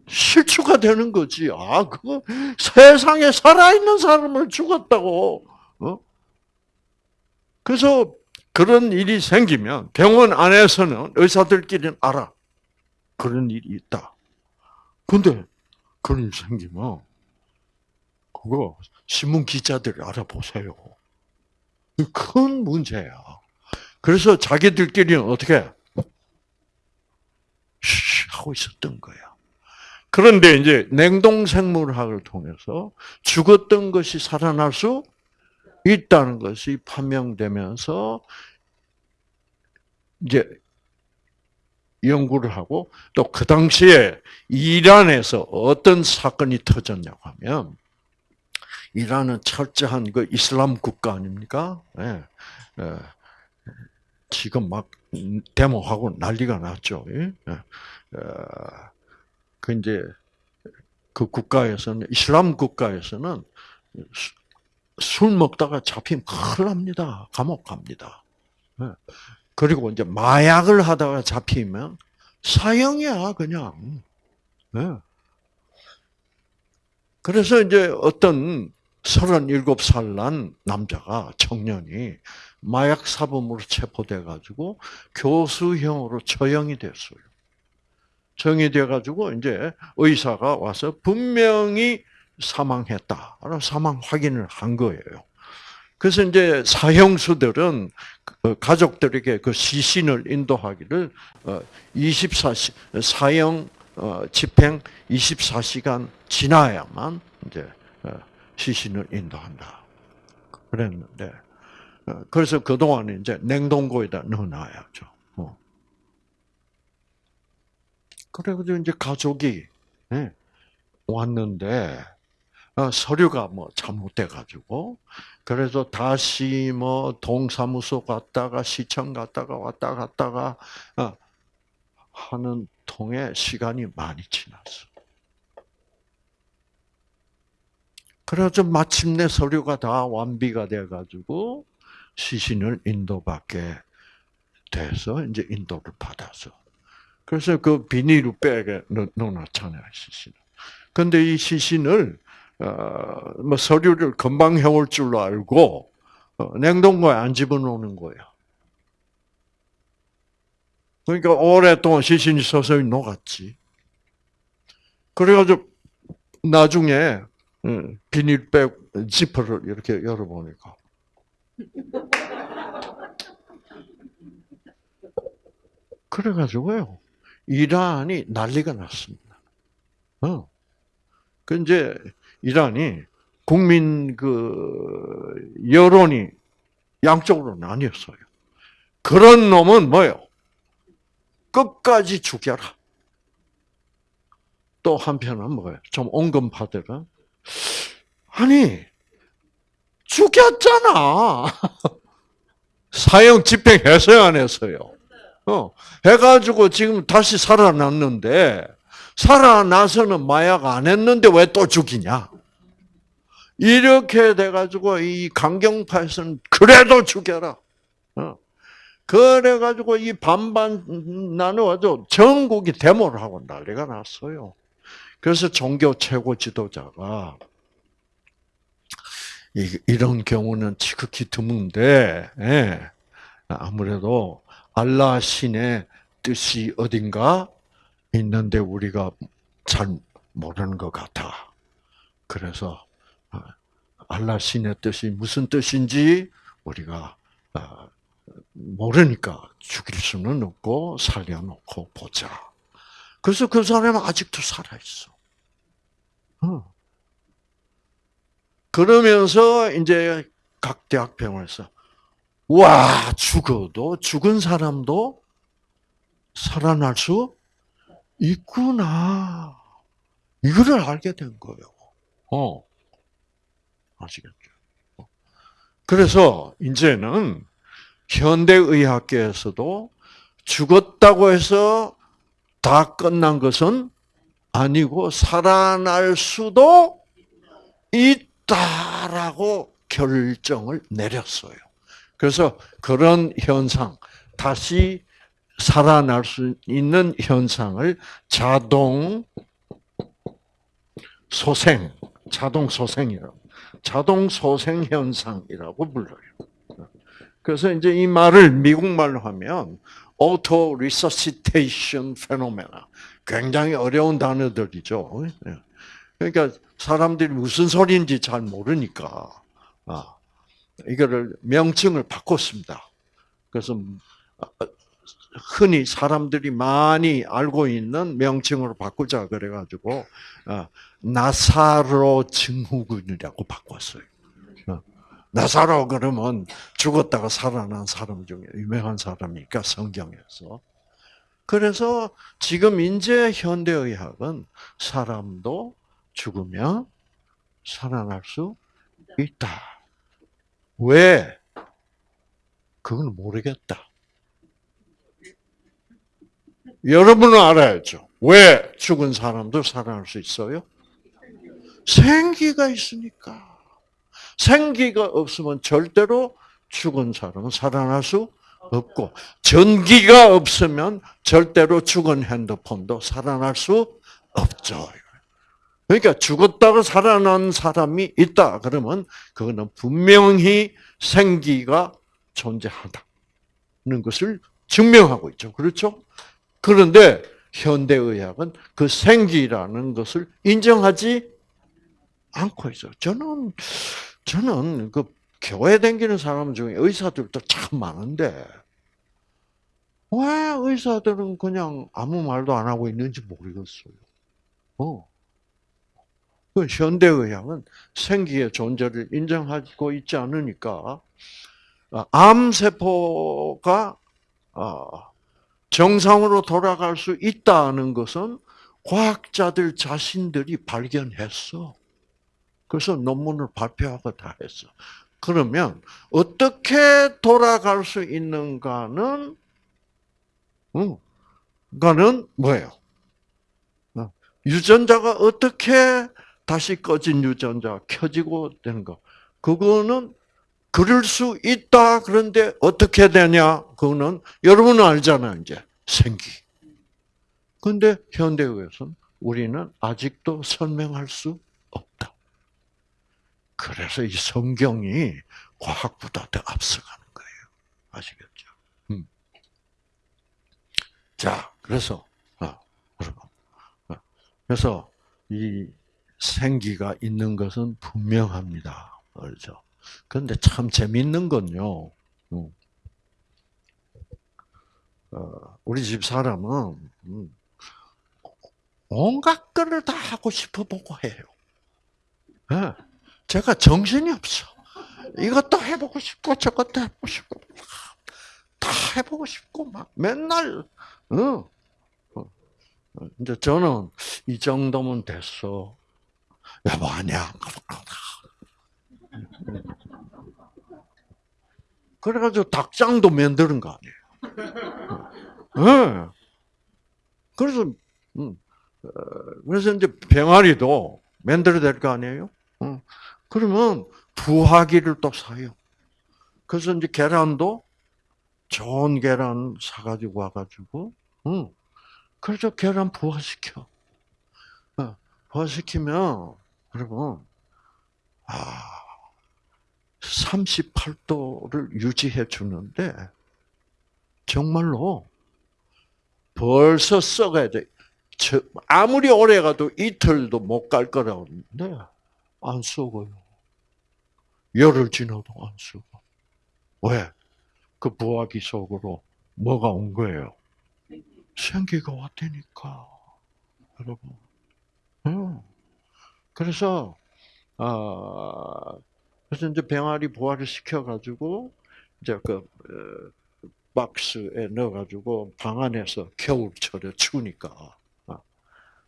실추가 되는 거지. 아, 그 세상에 살아있는 사람을 죽었다고. 어? 그래서 그런 일이 생기면 병원 안에서는 의사들끼리는 알아. 그런 일이 있다. 근데 그런 일 생기면 그거 신문 기자들이 알아보세요. 큰 문제야. 그래서 자기들끼리는 어떻게 쉬 하고 있었던 거야. 그런데 이제 냉동생물학을 통해서 죽었던 것이 살아날 수 있다는 것이 판명되면서 이제 연구를 하고 또 그 당시에 이란에서 어떤 사건이 터졌냐고 하면 이란은 철저한 그 이슬람 국가 아닙니까? 예. 예. 지금 막 데모하고 난리가 났죠. 예. 어, 그 이제 그 국가에서는 이슬람 국가에서는 수- 술 먹다가 잡히면 큰일 납니다. 감옥 갑니다. 예. 그리고 이제 마약을 하다가 잡히면 사형이야, 그냥. 예. 그래서 이제 어떤 37살 난 남자가, 청년이 마약 사범으로 체포돼 가지고 교수형으로 처형이 됐어요. 처형이 돼가지고 이제 의사가 와서 분명히 사망했다. 사망 확인을 한 거예요. 그래서 이제 사형수들은 그 가족들에게 그 시신을 인도하기를 24시 사형 어, 집행 24시간 지나야만 이제 어, 시신을 인도한다. 그랬는데 어, 그래서 그 동안 이제 냉동고에다 넣어놔야죠. 어. 그래가지고 이제 가족이 예, 왔는데 어, 서류가 뭐 잘못돼가지고 그래서 다시 뭐 동사무소 갔다가 시청 갔다가 왔다 갔다가 어, 하는 통에 시간이 많이 지났어. 그래서 마침내 서류가 다 완비가 돼가지고 시신을 인도받게 돼서 이제 인도를 받아서 그래서 그 비닐로 백에 넣- 넣어놨잖아요 시신을. 근데 이 시신을 어, 뭐 서류를 금방 해올 줄로 알고 어, 냉동고에 안 집어넣는 거예요. 그러니까 오랫동안 시신이 서서히 녹았지. 그래가지고 나중에 음, 비닐백 지퍼를 이렇게 열어보니까 그래가지고요. 이란이 난리가 났습니다. 어. 그 이제 이란이 국민 그 여론이 양쪽으로 나뉘었어요. 그런 놈은 뭐요? 끝까지 죽여라. 또 한편은 뭐예요? 좀 온건파들은 아니 죽였잖아. 사형 집행했어요, 안 했어요? 어, 해가지고 지금 다시 살아났는데, 살아나서는 마약 안 했는데 왜 또 죽이냐? 이렇게 돼가지고 이 강경파에서는 그래도 죽여라. 어. 그래가지고 이 반반 나누어서 전국이 데모를 하고 난리가 났어요. 그래서 종교 최고 지도자가 이- 이런 경우는 지극히 드문데 예, 아무래도 알라 신의 뜻이 어딘가 있는데 우리가 잘 모르는 것 같아. 그래서 어, 알라 신의 뜻이 무슨 뜻인지 우리가 어, 모르니까 죽일 수는 없고 살려놓고 보자. 그래서 그 사람은 아직도 살아있어. 어. 그러면서 이제 각 대학병원에서 와 죽어도 죽은 사람도 살아날 수 있구나 이거를 알게 된 거예요. 어 아시겠죠? 어. 그래서 이제는 현대의학계에서도 죽었다고 해서 다 끝난 것은 아니고 살아날 수도 있다라고 결정을 내렸어요. 그래서 그런 현상, 다시 살아날 수 있는 현상을 자동 소생, 자동 소생이라고, 자동 소생 현상이라고 불러요. 그래서 이제 이 말을 미국 말로 하면 auto resuscitation phenomena. 굉장히 어려운 단어들이죠. 예. 그러니까 사람들이 무슨 소리인지 잘 모르니까 아, 이거를 명칭을 바꿨습니다. 그래서 흔히 사람들이 많이 알고 있는 명칭으로 바꾸자 그래가지고 아, 나사로 증후군이라고 바꿨어요. 어. 나사로 그러면 죽었다가 살아난 사람 중에 유명한 사람이니까 성경에서. 그래서 지금 이제 현대의학은 사람도 죽으면 살아날 수 있다. 왜? 그건 모르겠다. 여러분은 알아야죠. 왜 죽은 사람도 살아날 수 있어요? 생기가 있으니까. 생기가 없으면 절대로 죽은 사람은 살아날 수 없고, 전기가 없으면 절대로 죽은 핸드폰도 살아날 수 없죠. 그러니까 죽었다가 살아난 사람이 있다. 그러면 그거는 분명히 생기가 존재한다는 것을 증명하고 있죠. 그렇죠? 그런데 현대의학은 그 생기라는 것을 인정하지 않고 있어요. 저는, 저는 그 교회 다니는 사람 중에 의사들도 참 많은데, 왜 의사들은 그냥 아무 말도 안 하고 있는지 모르겠어요. 어. 그 현대의학은 생기의 존재를 인정하고 있지 않으니까, 아, 암세포가, 아, 정상으로 돌아갈 수 있다는 것은 과학자들 자신들이 발견했어. 그래서 논문을 발표하고 다 했어. 그러면 어떻게 돌아갈 수 있는가는 응, 가는 뭐예요? 어, 유전자가 어떻게 다시 꺼진 유전자 켜지고 되는 거. 그거는 그럴 수 있다. 그런데 어떻게 되냐? 그거는 여러분은 알잖아요, 이제. 생기. 근데 현대의학에서는 우리는 아직도 설명할 수 없다. 그래서 이 성경이 과학보다 더 앞서가는 거예요. 아시겠죠? 음. 자, 그래서, 아, 그래서 이 생기가 있는 것은 분명합니다. 그렇죠? 그런데 참 재밌는 건요. 음. 어, 우리 집 사람은 음, 온갖 거를 다 하고 싶어 보고 해요. 예. 제가 정신이 없어. 이것도 해보고 싶고 저것도 해보고 싶고 다 해보고 싶고 막 맨날 어. 어. 이제 저는 이 정도면 됐어. 여보 아니야. 그래가지고 닭장도 만드는 거 아니에요. 예. 그래서 음, 어, 그래서 이제 병아리도 만들어야 될 거 아니에요. 어. 그러면 부화기를 또 사요. 그래서 이제 계란도 좋은 계란 사가지고 와가지고, 응. 그래서 계란 부화시켜. 어, 부화시키면, 여러분, 아, 38도를 유지해 주는데, 정말로 벌써 썩어야 돼. 저- 아무리 오래 가도 이틀도 못 갈 거라고 하는데, 안 썩어요. 열흘 지나도 안 썩어. 왜? 그 부화기 속으로 뭐가 온 거예요? 생기가 왔다니까. 여러분. 응. 그래서, 아, 그래서 이제 병아리 부화를 시켜가지고, 이제 그, 어, 박스에 넣어가지고 방 안에서 겨울철에 추우니까. 아.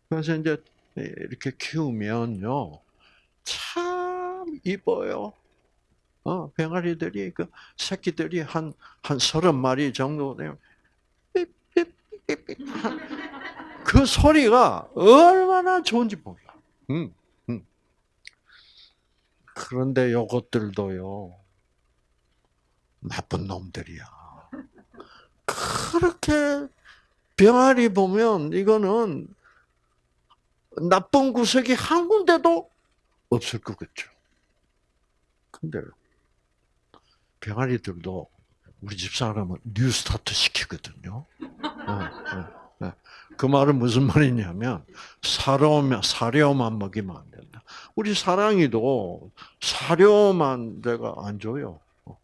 그래서 이제 이렇게 키우면요. 참 이뻐요. 어, 병아리들이 그 새끼들이 한 한 서른 마리 정도 되면 그 소리가 얼마나 좋은지 몰라. 음, 음. 그런데 요것들도요 나쁜 놈들이야. 그렇게 병아리 보면 이거는 나쁜 구석이 한 군데도 없을 것 같죠. 근데 병아리들도 우리 집 사람은 뉴스타트 시키거든요. 예, 예, 예. 그 말은 무슨 말이냐면 사료만 먹이면. 우리 사랑이도 사료만 내가 안 줘요. 어,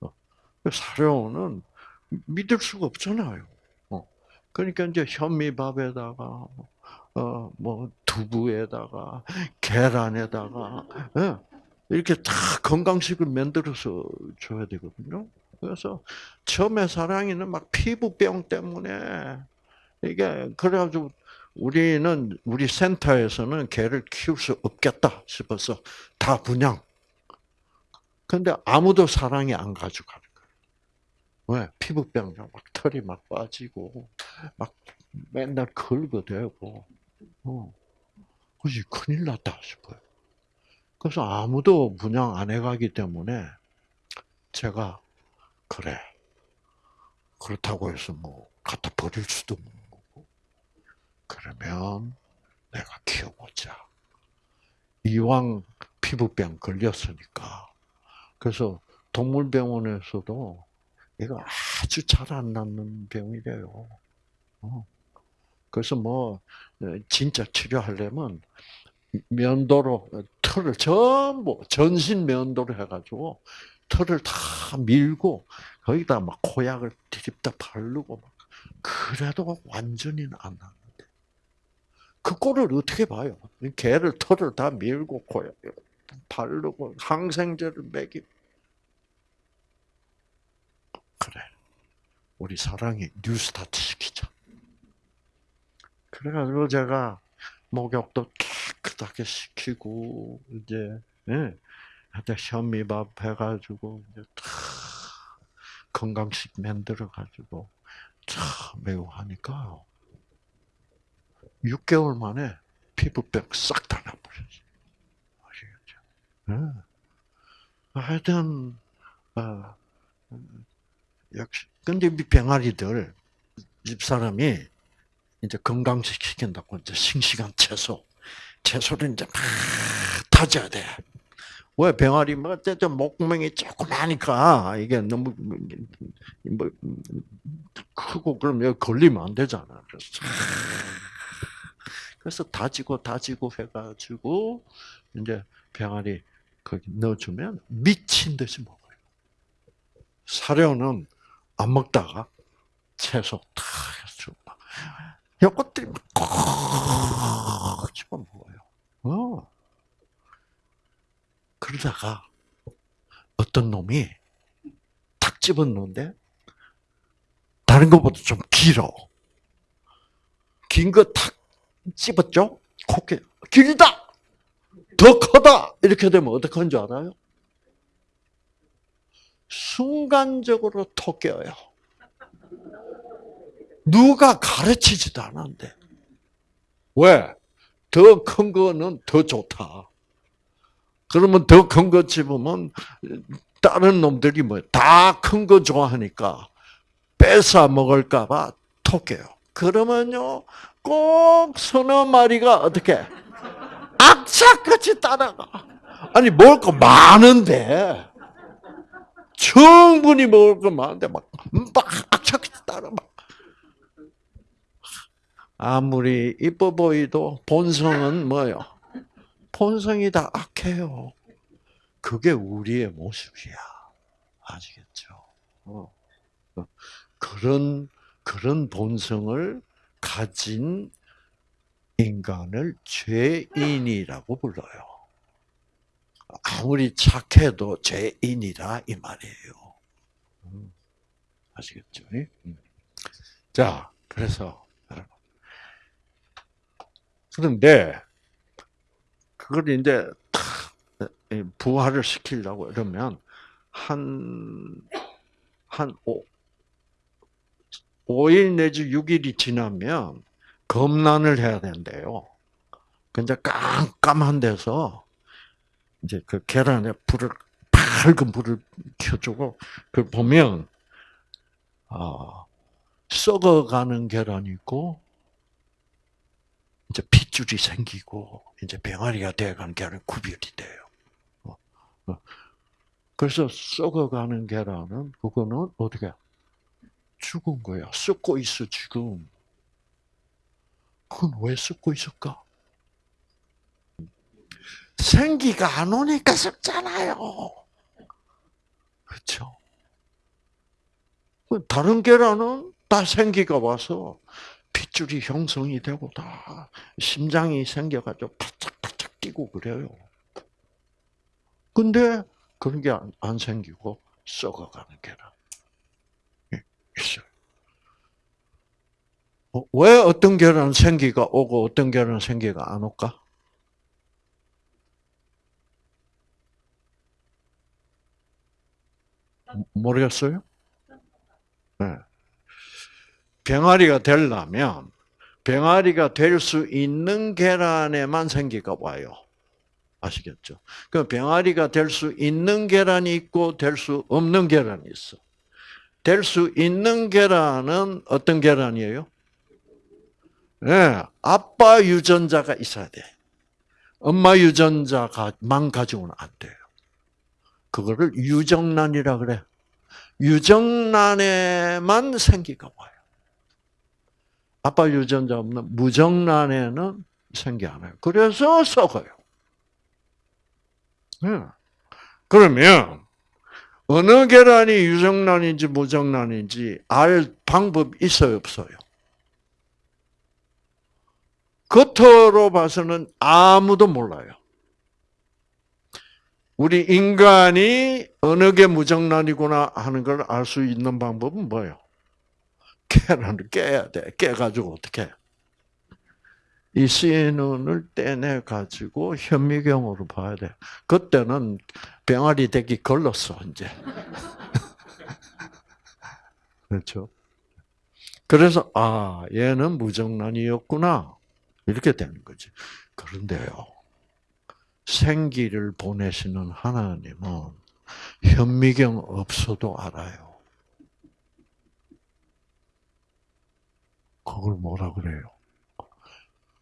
어. 사료는 믿을 수가 없잖아요. 어. 그러니까 이제 현미밥에다가 어, 뭐 두부에다가 계란에다가 예. 이렇게 다 건강식을 만들어서 줘야 되거든요. 그래서 처음에 사랑이는 막 피부병 때문에 이게 그래가지고 우리는 우리 센터에서는 개를 키울 수 없겠다 싶어서 다 분양. 근데 아무도 사랑이 안 가져가는 거예요. 왜? 피부병 막 털이 막 빠지고 막 맨날 걸거대고 어. 그지 큰일 났다 싶어요. 그래서 아무도 분양 안 해가기 때문에 제가 그래 그렇다고 해서 뭐 갖다 버릴 수도 그러면 내가 키워보자. 이왕 피부병 걸렸으니까 그래서 동물병원에서도 이거 아주 잘 안 낫는 병이래요. 어. 그래서 뭐 진짜 치료하려면 면도로 털을 전부 전신 면도로 해가지고 털을 다 밀고 거기다 막 코약을 디립다 바르고 막 그래도 완전히는 안 나는데 그 꼴을 어떻게 봐요? 개를 털을 다 밀고 코약 바르고 항생제를 먹이 그래 우리 사랑이 뉴스타트 시키자. 그래가지고 제가 목욕도 깨끗하게 시키고 이제 예, 현미밥 해가지고 이제 다 건강식 만들어 가지고 참 매우 하니까요. 6개월 만에 피부병 싹 다 나버렸어요. 아시겠죠? 예. 하여튼 어, 역시 근데 이 병아리들 집 사람이 이제 건강식 시킨다고 이제 싱싱한 채소, 채소를 이제 막 다져야 돼. 왜 병아리 뭐 어쨌든 목구멍이 조그마니까 이게 너무 뭐 크고 그럼 여기 걸리면 안 되잖아. 그래서 그래서 다지고 다지고 해가지고 이제 병아리 거기 넣어주면 미친 듯이 먹어요. 사료는 안 먹다가 채소 탁 해서 막 요것들이 막꼭 집어 먹어요. 어. 그러다가 어떤 놈이 탁 집었는데 다른 것보다 좀 길어. 긴 거 탁 집었죠? 코끼 길다! 더 커다! 이렇게 되면 어떻게 하는 줄 알아요? 순간적으로 톡 깨어요. 누가 가르치지도 않았는데. 왜? 더 큰 거는 더 좋다. 그러면 더 큰 거 집으면 다른 놈들이 뭐 다 큰 거 좋아하니까 뺏어 먹을까봐 톡해요. 그러면요 꼭 서너 마리가 어떻게 악착같이 따라가. 아니 먹을 거 많은데 충분히 먹을 거 많은데 막 막 악착같이 따라 막. 아무리 이뻐 보이도 본성은 뭐요? 본성이 다 악해요. 그게 우리의 모습이야. 아시겠죠? 어. 어. 그런, 그런 본성을 가진 인간을 죄인이라고 불러요. 아무리 착해도 죄인이라 이 말이에요. 음. 아시겠죠? 음. 자, 그래서. 그런데, 그걸 이제 탁 부활을 시키려고 이러면 한, 한 오, 5일 내지 6일이 지나면 검란을 해야 된대요. 근데 깜깜한 데서 이제 그 계란에 불을, 밝은 불을 켜주고 그걸 보면, 아, 썩어가는 계란이 있고, 이제 핏줄이 생기고 이제 병아리가 되어가는 계란이 구별이 돼요. 어, 어. 그래서 썩어가는 계란은 그거는 어떻게 죽은 거야. 썩고 있어 지금. 그건 왜 썩고 있을까? 생기가 안 오니까 썩잖아요. 그렇죠? 다른 계란은 다 생기가 와서 핏줄이 형성이 되고 다 심장이 생겨가지고 바짝바짝 뛰고 그래요. 근데 그런 게 안 생기고 썩어가는 게라 있어요. 어, 왜 어떤 계란은 생기가 오고 어떤 계란은 생기가 안 올까? 모르겠어요? 네. 병아리가 되려면 병아리가 될 수 있는 계란에만 생기가 와요. 아시겠죠? 그 병아리가 될 수 있는 계란이 있고 될 수 없는 계란이 있어. 될 수 있는 계란은 어떤 계란이에요? 네, 아빠 유전자가 있어야 돼. 엄마 유전자만 가지고는 안 돼요. 그거를 유정란이라 그래. 유정란에만 생기가 와요. 아빠 유전자 없는 무정란에는 생기 안 해요. 그래서 썩어요. 네. 그러면 어느 계란이 유정란인지 무정란인지 알 방법 있어요, 없어요? 겉으로 봐서는 아무도 몰라요. 우리 인간이 어느 게 무정란이구나 하는 걸 알 수 있는 방법은 뭐예요? 계란을 깨야 돼. 깨가지고 어떻게? 해? 이 CNN을 떼내 가지고 현미경으로 봐야 돼. 그때는 병아리 되기 걸렀어 이제. 그렇죠? 그래서 아 얘는 무정란이었구나 이렇게 되는 거지. 그런데요, 생기를 보내시는 하나님은 현미경 없어도 알아요. 그걸 뭐라 그래요?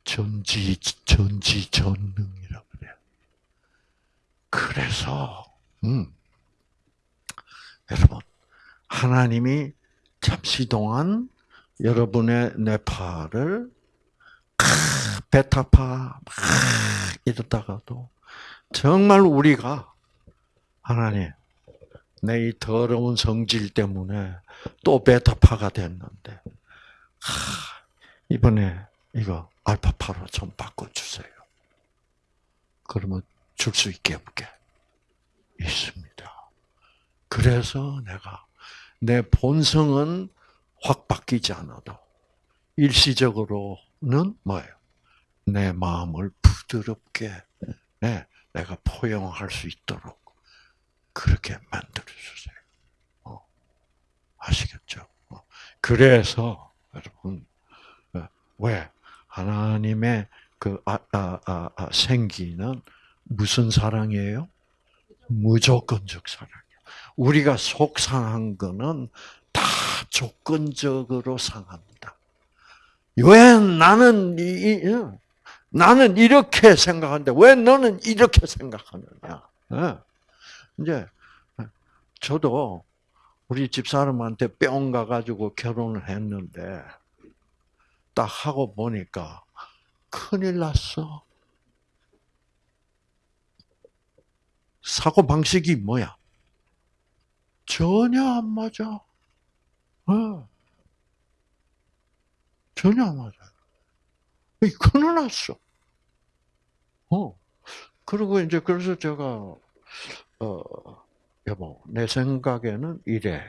전지, 전지, 전능이라 그래요. 그래서, 음, 여러분, 하나님이 잠시 동안 여러분의 뇌파를 베타파 막 이러다가도 정말 우리가 하나님 내 이 더러운 성질 때문에 또 베타파가 됐는데, 하, 이번에 이거 알파파로 좀 바꿔주세요. 그러면 줄 수 있게 없게 있습니다. 그래서 내가 내 본성은 확 바뀌지 않아도 일시적으로는 뭐예요? 내 마음을 부드럽게 네, 내가 포용할 수 있도록 그렇게 만들어 주세요. 어, 아시겠죠? 어, 그래서 여러분 어, 왜 하나님의 그 아, 아, 아, 아, 생기는 무슨 사랑이에요? 무조건적 사랑이에요. 우리가 속상한 거는 다 조건적으로 상합니다. 왜 나는 이, 나는 이렇게 생각하는데 왜 너는 이렇게 생각하느냐? 어. 이제 저도 우리 집사람한테 뿅 가가지고 결혼을 했는데 딱 하고 보니까 큰일 났어. 사고 방식이 뭐야? 전혀 안 맞아. 어. 전혀 안 맞아. 이 큰일 났어. 어. 그리고 이제 그래서 제가 어 여보 내 생각에는 이래.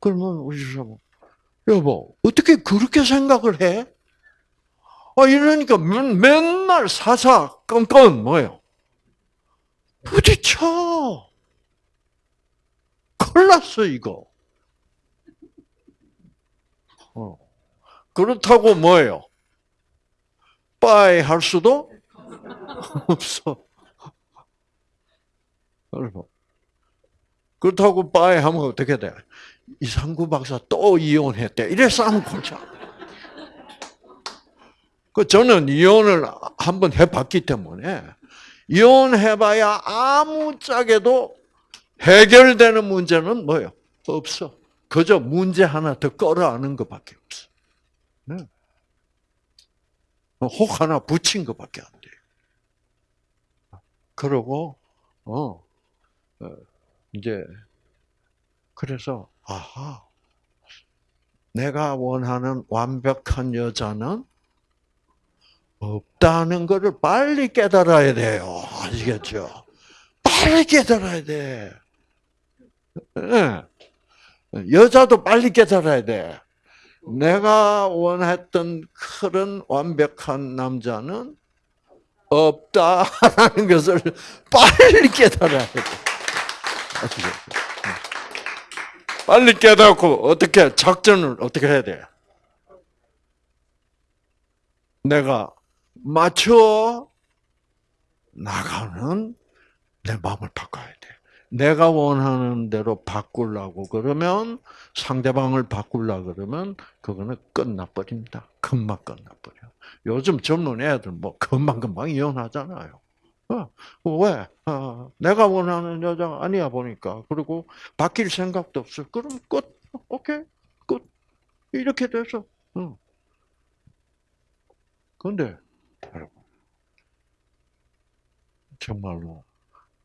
그러면 우리 집사람 여보 어떻게 그렇게 생각을 해? 아 이러니까 맨, 맨날 사사 껌껌 뭐예요? 부딪혀. 큰일 났어 이거. 어. 그렇다고 뭐예요? 빠이 할 수도 없어. 여러분. 그렇다고 빠이 하면 어떻게 돼? 이상구 박사 또 이혼했대. 이래 싸움 골자. 그 저는 이혼을 한번 해봤기 때문에 이혼해봐야 아무짝에도 해결되는 문제는 뭐예요? 없어. 그저 문제 하나 더 끌어안는 것밖에 없어. 네. 혹 하나 붙인 것밖에 안 돼요. 그러고 어, 어, 이제 그래서 아하 내가 원하는 완벽한 여자는 없다는 것을 빨리 깨달아야 돼요. 아시겠죠? 빨리 깨달아야 돼. 예. 여자도 빨리 깨달아야 돼. 내가 원했던 그런 완벽한 남자는 없다라는 것을 빨리 깨달아야 돼. 아시겠죠? 빨리 깨닫고 어떻게 작전을 어떻게 해야 돼? 내가 맞춰 나가는 내 마음을 바꿔야 돼. 내가 원하는 대로 바꾸려고 그러면 상대방을 바꾸려 그러면 그거는 끝나버립니다. 금방 끝나버려. 요즘 젊은 애들 뭐 금방 금방 이혼하잖아요. 어, 왜? 어, 내가 원하는 여자가 아니야 보니까. 그리고 바뀔 생각도 없어. 그럼 끝. 오케이. 끝. 이렇게 돼서. 어. 근데 여러분 정말로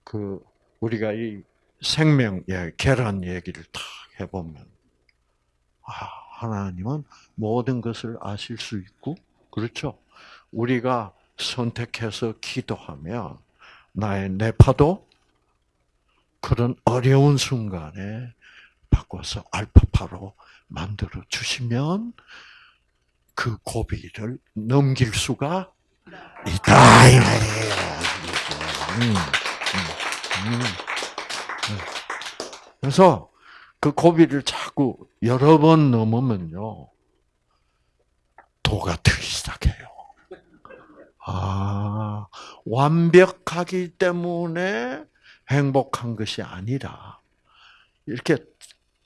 그 우리가 이 생명 예, 계란 얘기를 딱 해보면 아, 하나님은 모든 것을 아실 수 있고 그렇죠. 우리가 선택해서 기도하면 나의 뇌파도 그런 어려운 순간에 바꿔서 알파파로 만들어 주시면 그 고비를 넘길 수가 있다. 음, 음, 음. 그래서 그 고비를 자꾸 여러 번 넘으면요 도가 트기 시작해요. 아 완벽하기 때문에 행복한 것이 아니라 이렇게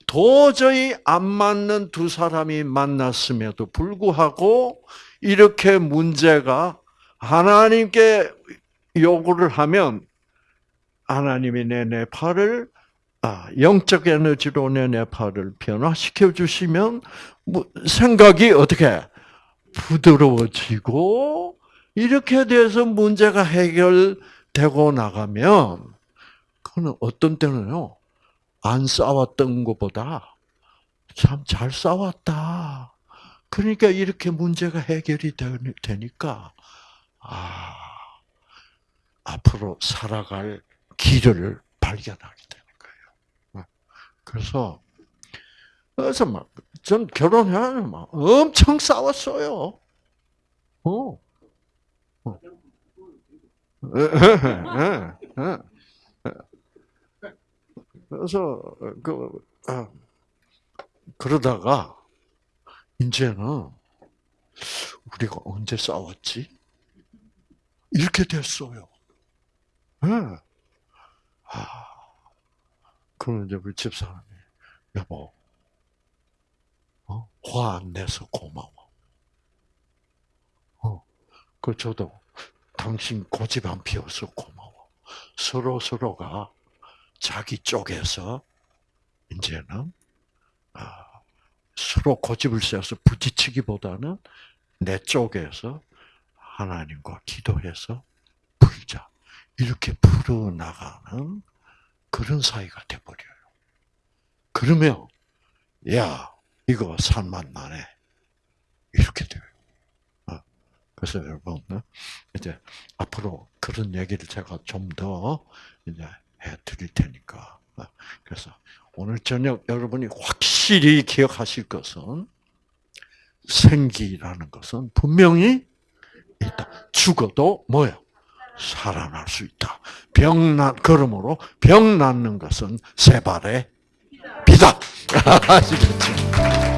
도저히 안 맞는 두 사람이 만났음에도 불구하고 이렇게 문제가 하나님께 요구를 하면 하나님이 내 뇌파를 아, 영적 에너지로 내 뇌파를 변화시켜 주시면 뭐, 생각이 어떻게 부드러워지고 이렇게 돼서 문제가 해결되고 나가면 그는 어떤 때는요, 안 싸웠던 것보다 참 잘 싸웠다. 그러니까 이렇게 문제가 해결이 되니- 되니까, 아, 앞으로 살아갈 길을 발견하게 되는 거예요. 그래서, 그래서 막, 전 결혼해야 막 엄청 싸웠어요. 어. 어. 그래서 그 아, 그러다가 이제는 우리가 언제 싸웠지? 이렇게 됐어요. 예. 아, 그럼 이제 우리 집사람이 여보, 어? 화 안 내서 고마워. 어, 그 저도 당신 고집 안 피워서 고마워. 서로 서로가 자기 쪽에서 이제는 아, 서로 고집을 세워서 부딪히기보다는 내 쪽에서 하나님과 기도해서 풀자. 이렇게 풀어나가는 그런 사이가 돼버려요. 그러면, 야, 이거 산만 나네. 이렇게 돼요. 어, 그래서 여러분, 어, 이제 앞으로 그런 얘기를 제가 좀 더 이제 해 드릴 테니까. 어, 그래서 오늘 저녁 여러분이 확실히 기억하실 것은 생기라는 것은 분명히 있다. 죽어도 뭐예요? 살아날 수 있다. 병 난, 그러므로 병 낫는 것은 세 발의 비다. 아시겠죠?